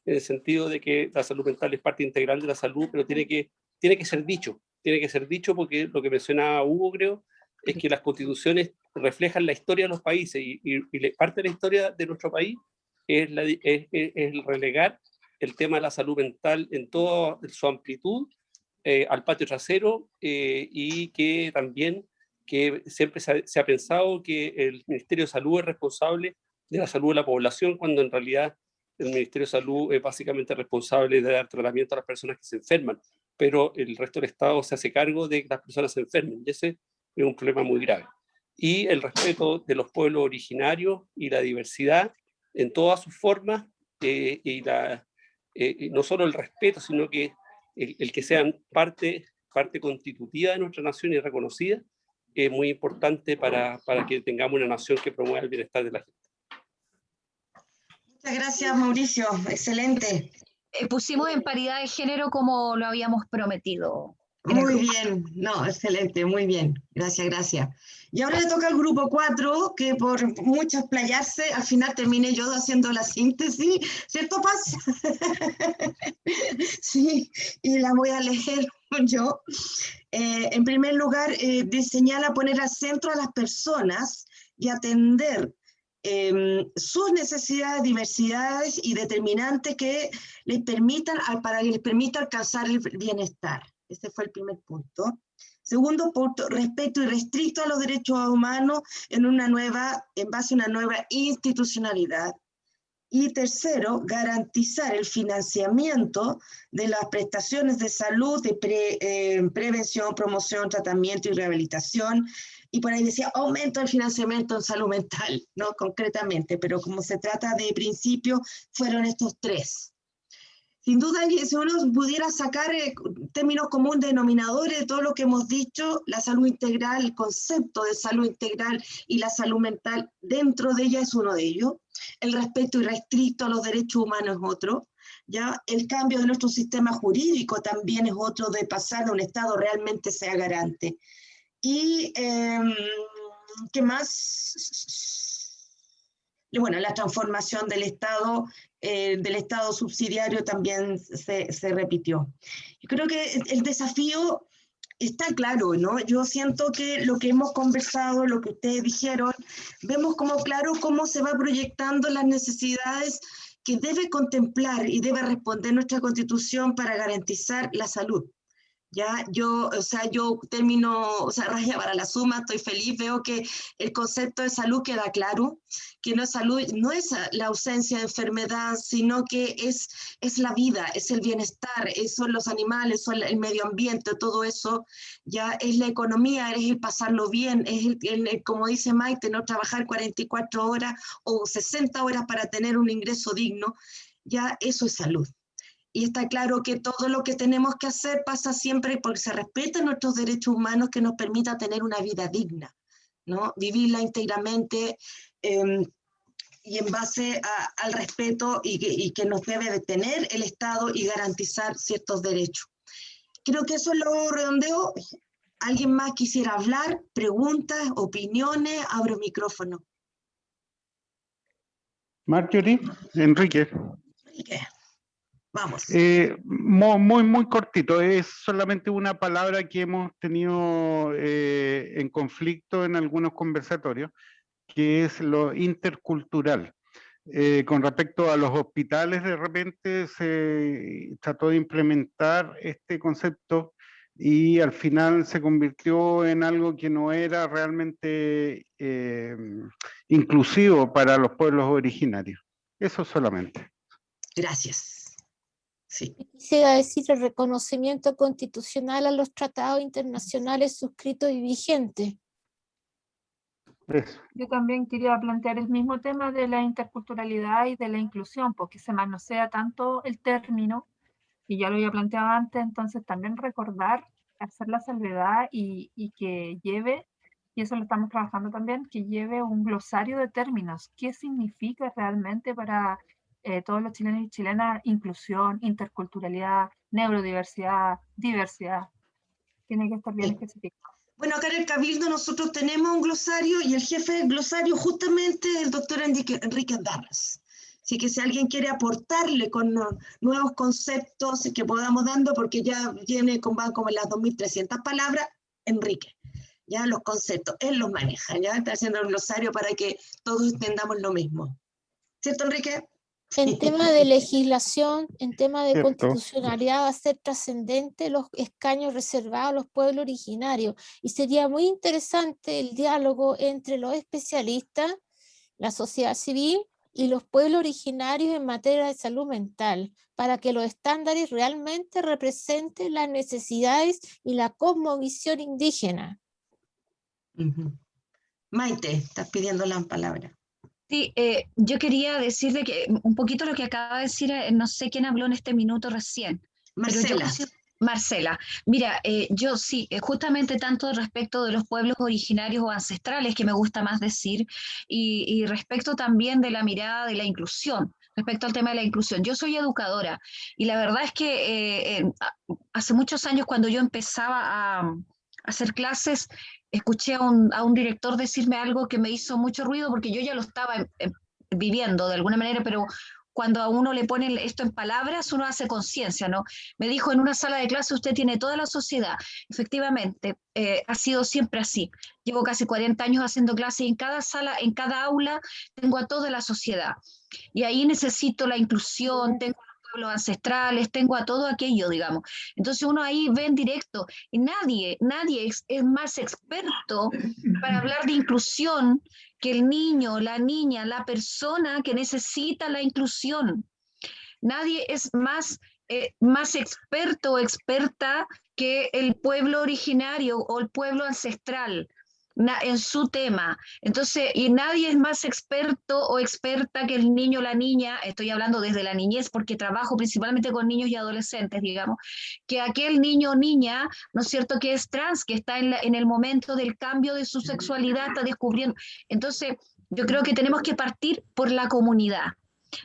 en el sentido de que la salud mental es parte integral de la salud, pero tiene que, tiene que ser dicho, tiene que ser dicho porque lo que mencionaba Hugo, creo, es que las constituciones reflejan la historia de los países, y, y, parte de la historia de nuestro país es, la, es, es el relegar el tema de la salud mental en toda su amplitud eh, al patio trasero eh, y que también que siempre se ha, se ha, pensado que el Ministerio de Salud es responsable de la salud de la población, cuando en realidad el Ministerio de Salud es básicamente responsable de dar tratamiento a las personas que se enferman, pero el resto del Estado se hace cargo de que las personas se enfermen, y ese es un problema muy grave. Y el respeto de los pueblos originarios y la diversidad en todas sus formas eh, y la, eh, no solo el respeto, sino que el, que sean parte, parte constitutiva de nuestra nación y reconocida, es muy importante para, para que tengamos una nación que promueva el bienestar de la gente. Muchas gracias, Mauricio. Excelente. Eh, pusimos en paridad de género como lo habíamos prometido. Muy bien, no, excelente, muy bien. Gracias, gracias. Y ahora le toca al grupo 4, que por mucho explayarse, al final termine yo haciendo la síntesis, ¿cierto, Paz? sí, y la voy a leer yo. Eh, en primer lugar, eh, señala poner al centro a las personas y atender eh, sus necesidades, diversidades y determinantes que les permitan, para que les permita alcanzar el bienestar. Ese fue el primer punto. Segundo punto, respeto irrestricto a los derechos humanos en, una nueva, en base a una nueva institucionalidad. Y tercero, garantizar el financiamiento de las prestaciones de salud, de eh, prevención, promoción, tratamiento y rehabilitación. Y por ahí decía, aumento el financiamiento en salud mental, no concretamente, pero como se trata de principio, fueron estos tres. Sin duda, si uno pudiera sacar eh, términos comunes denominadores de todo lo que hemos dicho, la salud integral, el concepto de salud integral y la salud mental, dentro de ella es uno de ellos. El respeto irrestricto a los derechos humanos es otro. ¿ya? El cambio de nuestro sistema jurídico también es otro de pasar a un Estado realmente sea garante. Y, em, ¿qué más? bueno, la transformación del Estado eh, del Estado subsidiario también se, se, repitió. Yo creo que el desafío está claro, ¿no? Yo siento que lo que hemos conversado, lo que ustedes dijeron, vemos como claro cómo se va proyectando las necesidades que debe contemplar y debe responder nuestra Constitución para garantizar la salud. Ya, yo, o sea, yo termino, o sea, raya para la suma, estoy feliz, veo que el concepto de salud queda claro, que es salud, no es la ausencia de enfermedad, sino que es, es la vida, es el bienestar, son los animales, son el medio ambiente, todo eso, ya es la economía, es el pasarlo bien, es el, como dice Maite, no trabajar 44 horas o 60 horas para tener un ingreso digno, ya eso es salud. Y está claro que todo lo que tenemos que hacer pasa siempre porque se respetan nuestros derechos humanos que nos permita tener una vida digna, ¿no? Vivirla íntegramente em, y en base al respeto y que, nos debe de tener el Estado y garantizar ciertos derechos. Creo que eso lo redondeo. ¿Alguien más quisiera hablar? ¿Preguntas? ¿Opiniones? Abro micrófono. Marjorie, Enrique. Enrique. Vamos. Eh, muy, muy cortito. Es solamente una palabra que hemos tenido eh, en conflicto en algunos conversatorios, que es lo intercultural. Eh, con respecto a los hospitales, de repente se trató de implementar este concepto y al final se convirtió en algo que no era realmente inclusivo para los pueblos originarios. Eso solamente. Gracias. Sí. Quisiera decir el reconocimiento constitucional a los tratados internacionales suscritos y vigentes. Yo también quería plantear el mismo tema de la interculturalidad y de la inclusión, porque se manosea tanto el término, y ya lo había planteado antes, entonces también recordar, hacer la salvedad y, y que lleve, y eso lo estamos trabajando también, que lleve un glosario de términos. ¿Qué significa realmente para eh, todos los chilenos y chilenas, inclusión, interculturalidad, neurodiversidad, diversidad. Tiene que estar bien especificado. Bueno, acá en el Cabildo nosotros tenemos un glosario y el jefe del glosario justamente es el doctor Enrique, Enrique Darras. Así que si alguien quiere aportarle con nuevos conceptos que podamos dando, porque ya viene con, van como las 2.300 palabras, Enrique, ya los conceptos, él los maneja, ya está haciendo el glosario para que todos entendamos lo mismo. ¿Cierto, Enrique? En tema de legislación, en tema de constitucionalidad, va a ser trascendente los escaños reservados a los pueblos originarios. Y sería muy interesante el diálogo entre los especialistas, la sociedad civil y los pueblos originarios en materia de salud mental, para que los estándares realmente representen las necesidades y la cosmovisión indígena. Maite, estás pidiendo la palabra. Sí, eh, yo quería decirle que un poquito lo que acaba de decir, eh, no sé quién habló en este minuto recién. Marcela. Marcela, mira, eh, yo sí, justamente tanto respecto de los pueblos originarios o ancestrales, que me gusta más decir, y, respecto también de la mirada de la inclusión, respecto al tema de la inclusión. Yo soy educadora y la verdad es que hace muchos años cuando yo empezaba a hacer clases, escuché a un, a un, director decirme algo que me hizo mucho ruido porque yo ya lo estaba viviendo de alguna manera, pero cuando a uno le ponen esto en palabras, uno hace conciencia, ¿no? Me dijo, en una sala de clase usted tiene toda la sociedad. Efectivamente, eh, ha sido siempre así. Llevo casi 40 años haciendo clases y en cada sala, en cada aula, tengo a toda la sociedad. Y ahí necesito la inclusión, tengo los ancestrales, tengo a todo aquello, digamos. Entonces uno ahí ve en directo, y nadie, nadie es, es, más experto para hablar de inclusión que el niño, la niña, la persona que necesita la inclusión. Nadie es más, eh, más experto o experta que el pueblo originario o el pueblo ancestral en su tema. Entonces, y nadie es más experto o experta que el niño o la niña, estoy hablando desde la niñez porque trabajo principalmente con niños y adolescentes, digamos, que aquel niño o niña, ¿no es cierto?, que es trans, que está en, en el momento del cambio de su sexualidad, está descubriendo. Entonces, yo creo que tenemos que partir por la comunidad.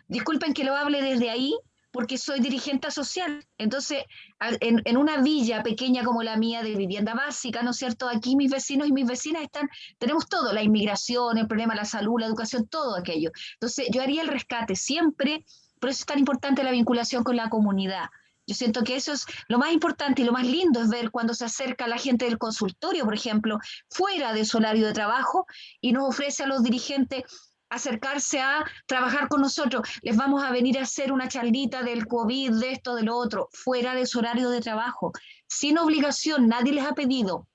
Disculpen que lo hable desde ahí, porque soy dirigente social. Entonces, en, una villa pequeña como la mía de vivienda básica, ¿no es cierto? Aquí mis vecinos y mis vecinas están, tenemos todo, la inmigración, el problema de la salud, la educación, todo aquello. Entonces, yo haría el rescate siempre, por eso es tan importante la vinculación con la comunidad. Yo siento que eso es lo más importante y lo más lindo es ver cuando se acerca la gente del consultorio, por ejemplo, fuera de su horario de trabajo y nos ofrece a los dirigentes acercarse a trabajar con nosotros. Les vamos a venir a hacer una charlita del COVID, de esto, de lo otro, fuera de su horario de trabajo, sin obligación, nadie les ha pedido.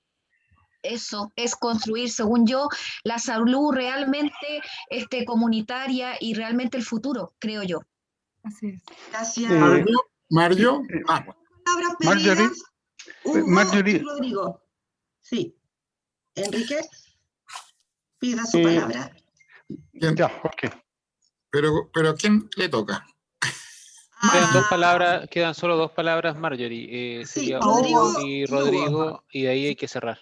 Eso es construir, según yo, la salud realmente este, comunitaria y realmente el futuro, creo yo. Así es. Gracias. Eh, Mario, ah, Palabras Marjorie, pedidas. Hugo Marjorie. Rodrigo. Sí. Enrique, pida su Eh, palabra. ¿Quién? Ya, ok. Pero, pero ¿a quién le toca? Quedan dos palabras, quedan solo dos palabras, Marjorie. eh, Sí, sería Rodrigo Hugo y Hugo. Rodrigo, y de ahí hay que cerrar.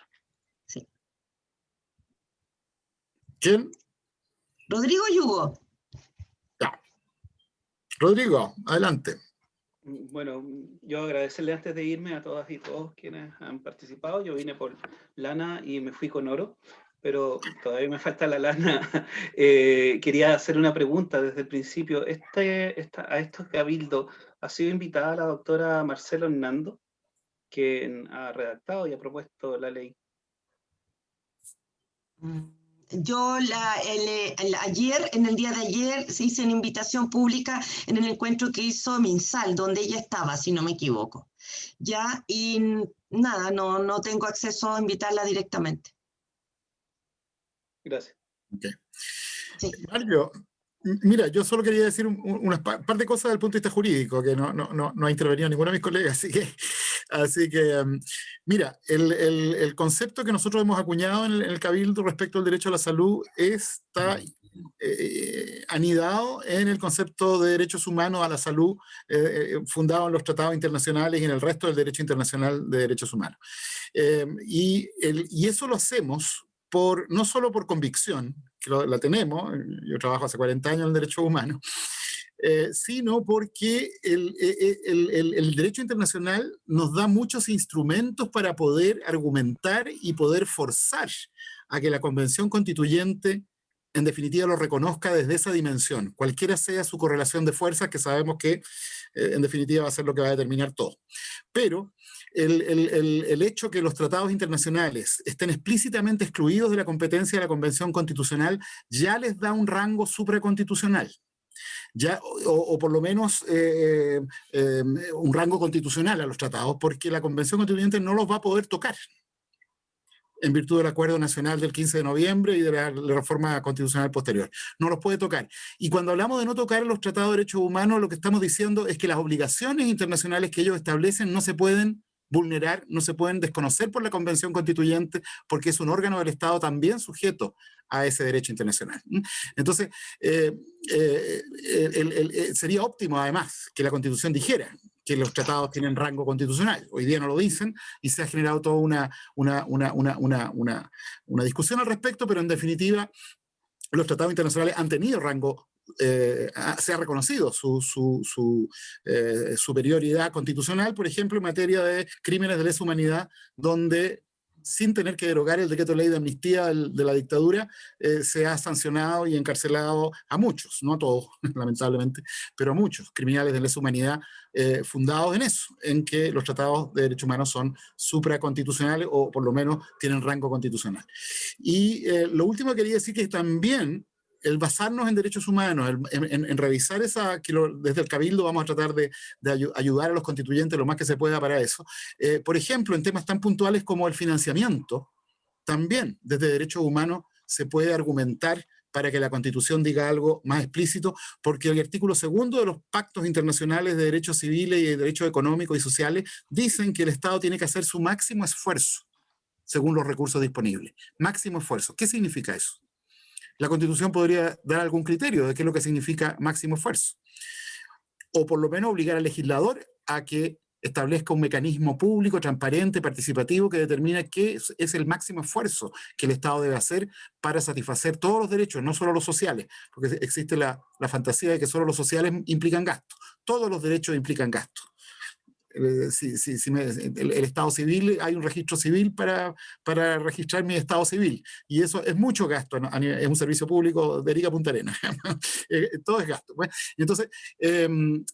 ¿Quién? Rodrigo y Hugo. Rodrigo, adelante. Bueno, yo agradecerle antes de irme a todas y todos quienes han participado. Yo vine por lana y me fui con oro, pero todavía me falta la lana. Eh, quería hacer una pregunta desde el principio. Este, a estos cabildo ha sido invitada la doctora Marcelo Hernando, quien ha redactado y ha propuesto la ley. Yo la, el, el- ayer, en el día de ayer, se hizo una invitación pública en el encuentro que hizo Minsal, donde ella estaba, si no me equivoco. Ya, y nada, no, no tengo acceso a invitarla directamente. Gracias. Mario, m- mira, yo solo quería decir un- un- unas pa- par de cosas desde el punto de vista jurídico, que no, no, no, no ha intervenido ninguno de mis colegas, así que, así que em, mira, el, el- el concepto que nosotros hemos acuñado en el, en el Cabildo respecto al derecho a la salud está eh, anidado en el concepto de derechos humanos a la salud eh, eh, fundado en los tratados internacionales y en el resto del derecho internacional de derechos humanos. Em, y, el- y eso lo hacemos por, no solo por convicción, que lo- la tenemos, yo trabajo hace 40 años en derechos humanos, eh, sino porque el, eh, eh, el- el- el derecho internacional nos da muchos instrumentos para poder argumentar y poder forzar a que la convención constituyente en definitiva lo reconozca desde esa dimensión, cualquiera sea su correlación de fuerzas, que sabemos que eh, en definitiva va a ser lo que va a determinar todo. Pero el, el- el- hecho que los tratados internacionales estén explícitamente excluidos de la competencia de la Convención Constitucional ya les da un rango supraconstitucional. Ya, o, por lo menos eh, eh, un rango constitucional a los tratados, porque la Convención Constituyente no los va a poder tocar en virtud del Acuerdo Nacional del 15 de noviembre y de la, la reforma constitucional posterior. No los puede tocar. Y cuando hablamos de no tocar los tratados de derechos humanos, lo que estamos diciendo es que las obligaciones internacionales que ellos establecen no se pueden vulnerar, no se pueden desconocer por la Convención Constituyente, porque es un órgano del Estado también sujeto a ese derecho internacional. Entonces, eh, eh, sería óptimo además que la Constitución dijera que los tratados tienen rango constitucional. Hoy día no lo dicen y se ha generado toda una, una, una, una discusión al respecto, pero en definitiva los tratados internacionales han tenido rango, eh, ha- se ha reconocido su, eh, superioridad constitucional, por ejemplo, en materia de crímenes de lesa humanidad, donde sin tener que derogar el decreto de ley de amnistía de la dictadura, eh, se ha sancionado y encarcelado a muchos, no a todos, lamentablemente, pero a muchos criminales de lesa humanidad eh, fundados en eso, en que los tratados de derechos humanos son supraconstitucionales o por lo menos tienen rango constitucional. Y lo último que quería decir que también el basarnos en derechos humanos, en, revisar esa, que desde el Cabildo vamos a tratar de, de ayu- ayudar a los constituyentes lo más que se pueda para eso. Eh, por ejemplo, en temas tan puntuales como el financiamiento, también desde derechos humanos se puede argumentar para que la Constitución diga algo más explícito, porque el artículo segundo de los pactos internacionales de derechos civiles y de derechos económicos y sociales dicen que el Estado tiene que hacer su máximo esfuerzo según los recursos disponibles. Máximo esfuerzo. ¿Qué significa eso? La Constitución podría dar algún criterio de qué es lo que significa máximo esfuerzo. O por lo menos obligar al legislador a que establezca un mecanismo público, transparente, participativo, que determina qué es, el máximo esfuerzo que el Estado debe hacer para satisfacer todos los derechos, no solo los sociales, porque existe la, la fantasía de que solo los sociales implican gasto. Todos los derechos implican gasto. Eh, me- el, estado civil, hay un registro civil para, para registrar mi estado civil, y eso es mucho gasto, ¿no? Es un servicio público de Rica Punta Arenas, Eh, todo es gasto. pues. Y entonces, em,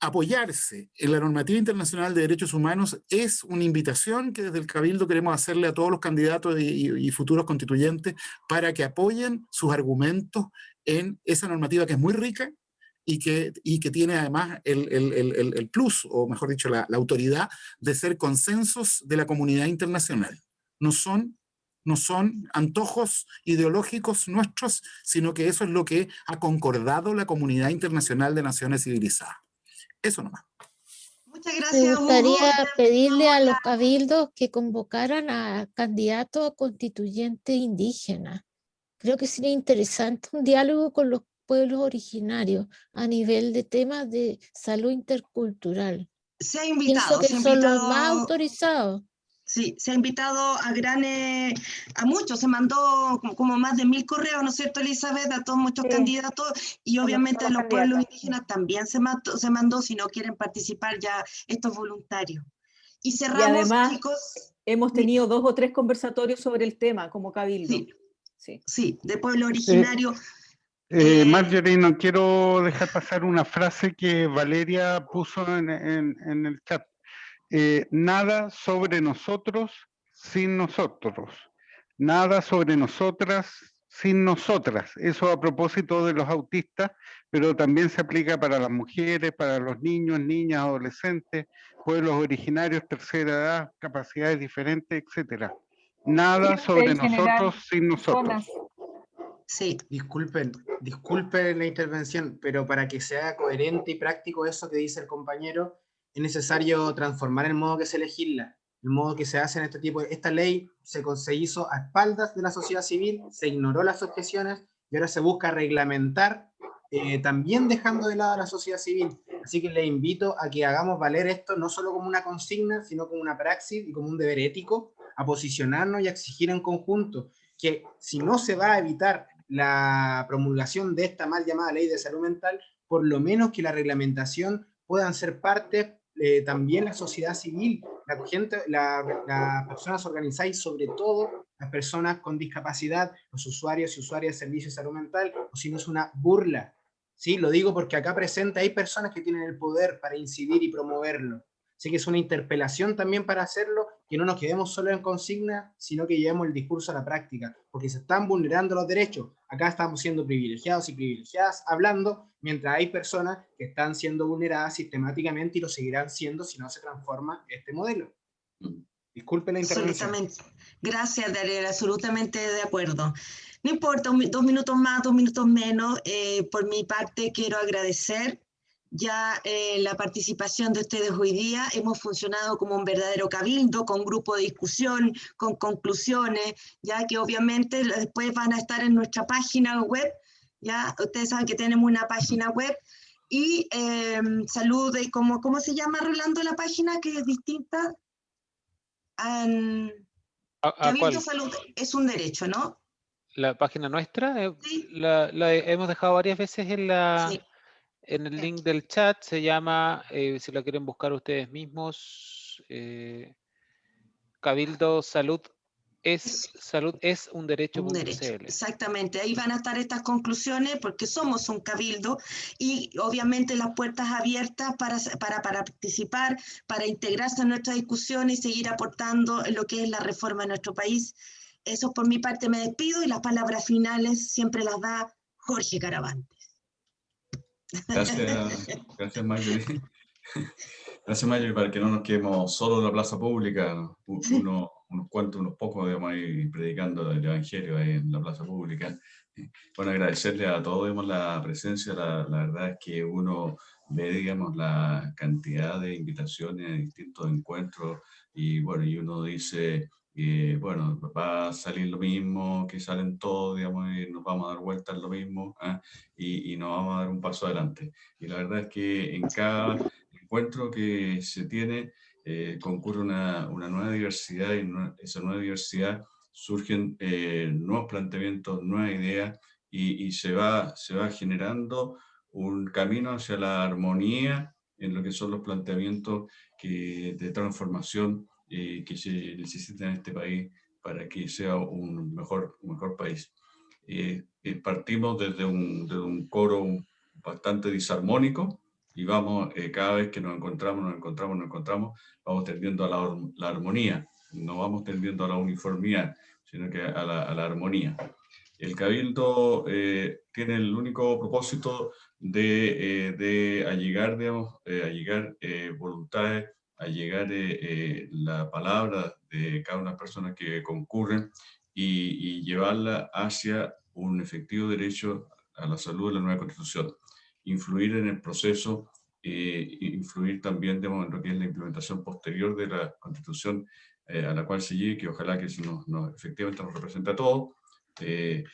apoyarse en la normativa internacional de derechos humanos es una invitación que desde el Cabildo queremos hacerle a todos los candidatos y, futuros constituyentes para que apoyen sus argumentos en esa normativa que es muy rica y que, y que tiene además el, el, el, plus, o mejor dicho, la, la autoridad de ser consensos de la comunidad internacional. No son no son antojos ideológicos nuestros, sino que eso es lo que ha concordado la comunidad internacional de naciones civilizadas. Eso nomás. Muchas gracias. Me gustaría pedirle a los cabildos que convocaran a candidatos a constituyentes indígenas. Creo que sería interesante un diálogo con los pueblos originarios a nivel de temas de salud intercultural. Se ha invitado. Pienso que son los más autorizados. Sí, se ha invitado a grandes, a muchos, se mandó como, más de mil correos, ¿no es cierto, Elizabeth? A todos muchos candidatos y obviamente a los pueblos indígenas también se mandó, se mandó, si no quieren participar ya estos voluntarios. Y cerramos, además, chicos. Hemos tenido dos o tres conversatorios sobre el tema como cabildo. Sí, sí. de pueblo originario. Eh, Marjorie, no quiero dejar pasar una frase que Valeria puso en, en el chat. Eh, nada sobre nosotros sin nosotros, nada sobre nosotras sin nosotras. Eso a propósito de los autistas, pero también se aplica para las mujeres, para los niños, niñas, adolescentes, pueblos originarios, tercera edad, capacidades diferentes, etcétera. Nada sobre nosotros sin nosotros. Sí. Disculpen, disculpen la intervención, pero para que sea coherente y práctico eso que dice el compañero, es necesario transformar el modo que se legisla, el modo que se hace en este tipo de... Esta ley se, se hizo a espaldas de la sociedad civil, se ignoró las objeciones y ahora se busca reglamentar, eh, también dejando de lado a la sociedad civil. Así que le invito a que hagamos valer esto no solo como una consigna, sino como una praxis y como un deber ético, a posicionarnos y a exigir en conjunto que si no se va a evitar la promulgación de esta mal llamada ley de salud mental, por lo menos que la reglamentación puedan ser parte eh, también la sociedad civil, la gente, las personas organizadas y sobre todo las personas con discapacidad, los usuarios y usuarias de servicios de salud mental, o si no es una burla. ¿sí? Lo digo porque acá presente hay personas que tienen el poder para incidir y promoverlo. Así que es una interpelación también para hacerlo, que no nos quedemos solo en consigna, sino que llevemos el discurso a la práctica, porque se están vulnerando los derechos. Acá estamos siendo privilegiados y privilegiadas hablando, mientras hay personas que están siendo vulneradas sistemáticamente y lo seguirán siendo si no se transforma este modelo. Disculpe la intervención. Absolutamente. Gracias, Daniel, absolutamente de acuerdo. No importa, dos minutos más, dos minutos menos. Eh, por mi parte, quiero agradecer ya eh, la participación de ustedes hoy día. Hemos funcionado como un verdadero cabildo, con grupo de discusión, con conclusiones, ya que obviamente después van a estar en nuestra página web, ya ustedes saben que tenemos una página web, y eh, salud, ¿cómo, ¿cómo se llama, Rolando, la página que es distinta? cabildo Salud es un derecho, ¿no? La página nuestra, eh, la, hemos dejado varias veces en la en el link del chat se llama, eh, si lo quieren buscar ustedes mismos, eh, Cabildo Salud es, salud es un derecho. Un derecho. Exactamente, ahí van a estar estas conclusiones porque somos un cabildo y obviamente las puertas abiertas para, para, para participar, para integrarse en nuestra discusión y seguir aportando lo que es la reforma de nuestro país. Eso por mi parte me despido y las palabras finales siempre las da Jorge Caravante. Gracias, gracias Marjorie. Gracias Marjorie, para que no nos quedemos solo en la plaza pública, uno, unos cuantos, unos pocos, digamos, ahí predicando el Evangelio ahí en la plaza pública. Bueno, agradecerle a todos, digamos, la presencia, la, la verdad es que uno ve, digamos, la cantidad de invitaciones a distintos encuentros y bueno, y uno dice, bueno, va a salir lo mismo, que salen todos, digamos, y nos vamos a dar vueltas lo mismo, ¿ah? y, y, nos vamos a dar un paso adelante. Y la verdad es que en cada encuentro que se tiene, eh, concurre una, nueva diversidad, y esa nueva diversidad surgen eh, nuevos planteamientos, nuevas ideas, y, y, se, va, se va generando un camino hacia la armonía en lo que son los planteamientos que, de transformación eh, que se necesita en este país para que sea un mejor, un mejor país. Eh, eh, partimos desde un, un, coro bastante disarmónico y vamos, eh, cada vez que nos encontramos, nos encontramos, nos encontramos, vamos tendiendo a la, armonía, no vamos tendiendo a la uniformidad, sino que a la, armonía. El Cabildo eh, tiene el único propósito de, eh, de allegar, digamos, allegar voluntades, allegar la palabra de cada una personas que concurren y, y llevarla hacia un efectivo derecho a la salud de la nueva constitución influir en el proceso, e influir también de en lo que es la implementación posterior de la Constitución eh, a la cual se llegue, que ojalá que nos, efectivamente nos represente a todos. Eh,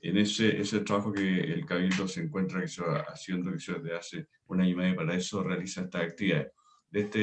en ese, ese trabajo que el Cabildo se encuentra que se va haciendo que se desde hace un año y medio para eso realiza estas actividades. De este,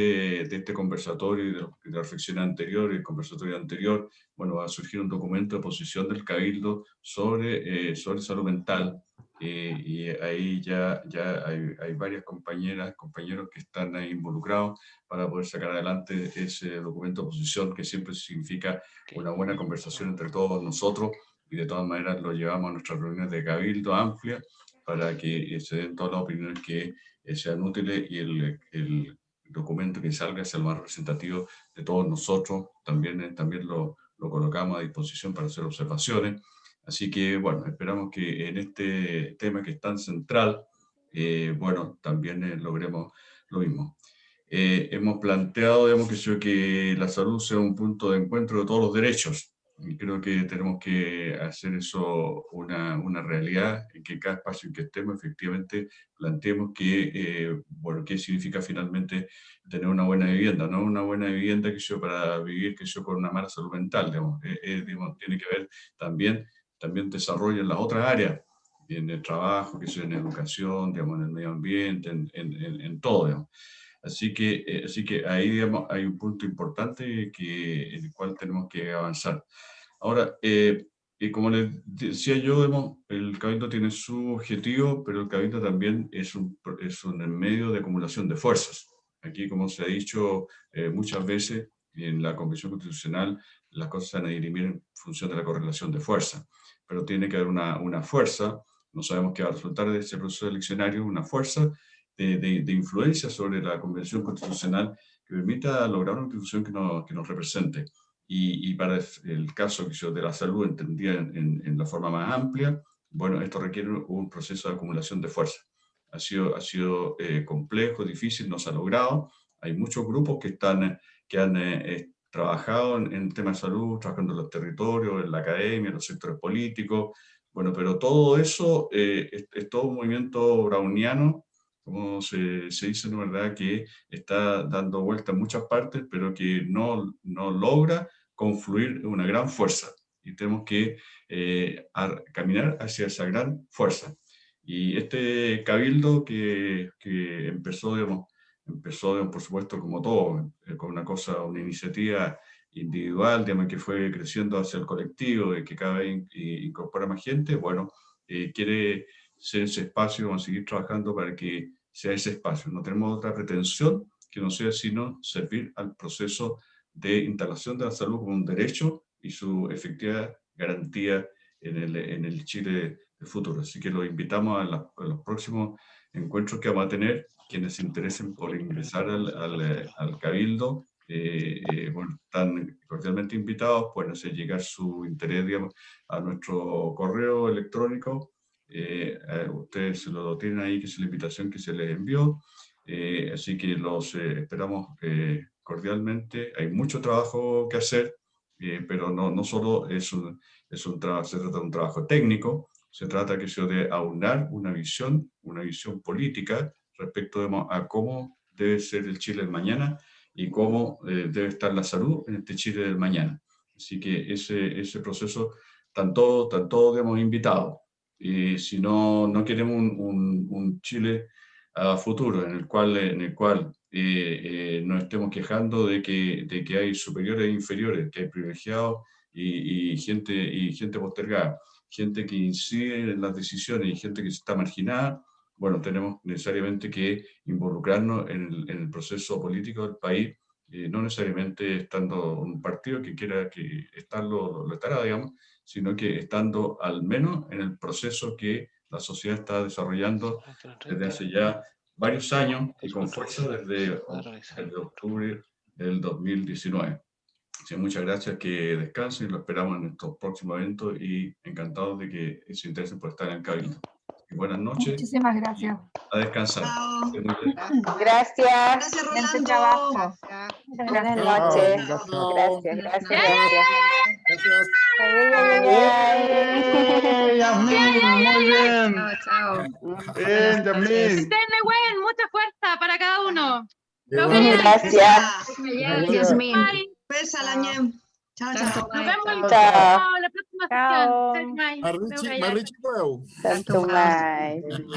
de este conversatorio y de, la reflexión anterior y el conversatorio anterior, bueno, va a surgir un documento de posición del Cabildo sobre, sobre salud mental, eh, y ahí ya, ya hay, hay, varias compañeras, compañeros que están ahí involucrados para poder sacar adelante ese documento de posición que siempre significa una buena conversación entre todos nosotros y de todas maneras lo llevamos a nuestras reuniones de cabildo amplia para que se den todas las opiniones que eh, sean útiles y el, el, documento que salga sea el más representativo de todos nosotros. También, eh, también lo, lo colocamos a disposición para hacer observaciones Así que, bueno, esperamos que en este tema que es tan central, eh, bueno, también eh, logremos lo mismo. Eh, hemos planteado, digamos, que, que la salud sea un punto de encuentro de todos los derechos. Creo que tenemos que hacer eso una, una realidad, en que cada espacio en que estemos efectivamente planteemos que, bueno, qué significa finalmente tener una buena vivienda, no una buena vivienda que yo para vivir que yo con una mala salud mental, digamos, digamos tiene que ver también también desarrollo en las otras áreas, en el trabajo, que sea en educación, digamos, en el medio ambiente, en, en, en todo. Digamos. Así, que, eh, así que ahí digamos, hay un punto importante que, en el cual tenemos que avanzar. Ahora, eh, y como les decía yo, el Cabildo tiene su objetivo, pero el Cabildo también es un, es un medio de acumulación de fuerzas. Aquí, como se ha dicho eh, muchas veces, en la Convención Constitucional las cosas se van a dirimir en función de la correlación de fuerza pero tiene que haber una, una fuerza, no sabemos qué va a resultar de ese proceso eleccionario, una fuerza de, influencia sobre la Convención Constitucional que permita lograr una constitución que, nos represente. Y, y, para el caso de la salud entendida en, la forma más amplia, bueno, esto requiere un proceso de acumulación de fuerza. Ha sido, ha sido eh, complejo, difícil, no se ha logrado. Hay muchos grupos que, están, que han eh, trabajado en, en temas de salud, trabajando en los territorios, en la academia, en los sectores políticos, bueno, pero todo eso eh, es, todo un movimiento browniano, como se, se, dice, ¿no verdad?, que está dando vuelta en muchas partes, pero que no, no logra confluir una gran fuerza. Y tenemos que eh, caminar hacia esa gran fuerza. Y este cabildo que, que empezó, digamos, empezó, por supuesto, como todo, eh, con una cosa, una iniciativa individual, digamos, que fue creciendo hacia el colectivo, y que cada vez incorpora más gente, bueno, eh, quiere ser ese espacio, vamos a seguir trabajando para que sea ese espacio. No tenemos otra pretensión que no sea sino servir al proceso de instalación de la salud como un derecho y su efectiva garantía en el, en el Chile del futuro. Así que los invitamos a, a los próximos encuentros que vamos a tener quienes se interesen por ingresar al, al, al Cabildo, eh, eh, bueno, están cordialmente invitados, pueden hacer llegar su interés digamos, a nuestro correo electrónico. Ustedes lo tienen ahí, que es la invitación que se les envió. así que los esperamos cordialmente. Hay mucho trabajo que hacer, pero no, no solo es un, es un se trata de un trabajo técnico, se trata que se de aunar una visión, una visión política respecto a cómo debe ser el Chile del mañana y cómo eh, debe estar la salud en este Chile del mañana. Así que ese, ese proceso, tanto, tanto hemos invitado. Y si no, no queremos un, un, Chile a futuro en el cual, en el cual eh, eh, nos estemos quejando de que, de que hay superiores e inferiores, que hay privilegiados y, y, gente, y gente postergada, gente que incide en las decisiones y gente que está marginada, bueno, tenemos necesariamente que involucrarnos en el, proceso político del país, eh, no necesariamente estando un partido que quiera que estarlo, lo estará, digamos, sino que estando al menos en el proceso que la sociedad está desarrollando desde hace ya varios años y con fuerza desde el de octubre del 2019. Así, muchas gracias, que descansen, lo esperamos en nuestro próximo evento y encantados de que se interesen por estar en el Cabildo. Y buenas noches. Muchísimas gracias. A descansar. Gracias. Gracias, Rolando. trabajo. Buenas noches. Gracias, gracias, gracias. Mucha fuerza para cada uno. Gracias. Chao, chao. Nos vemos Chao. la próxima sesión.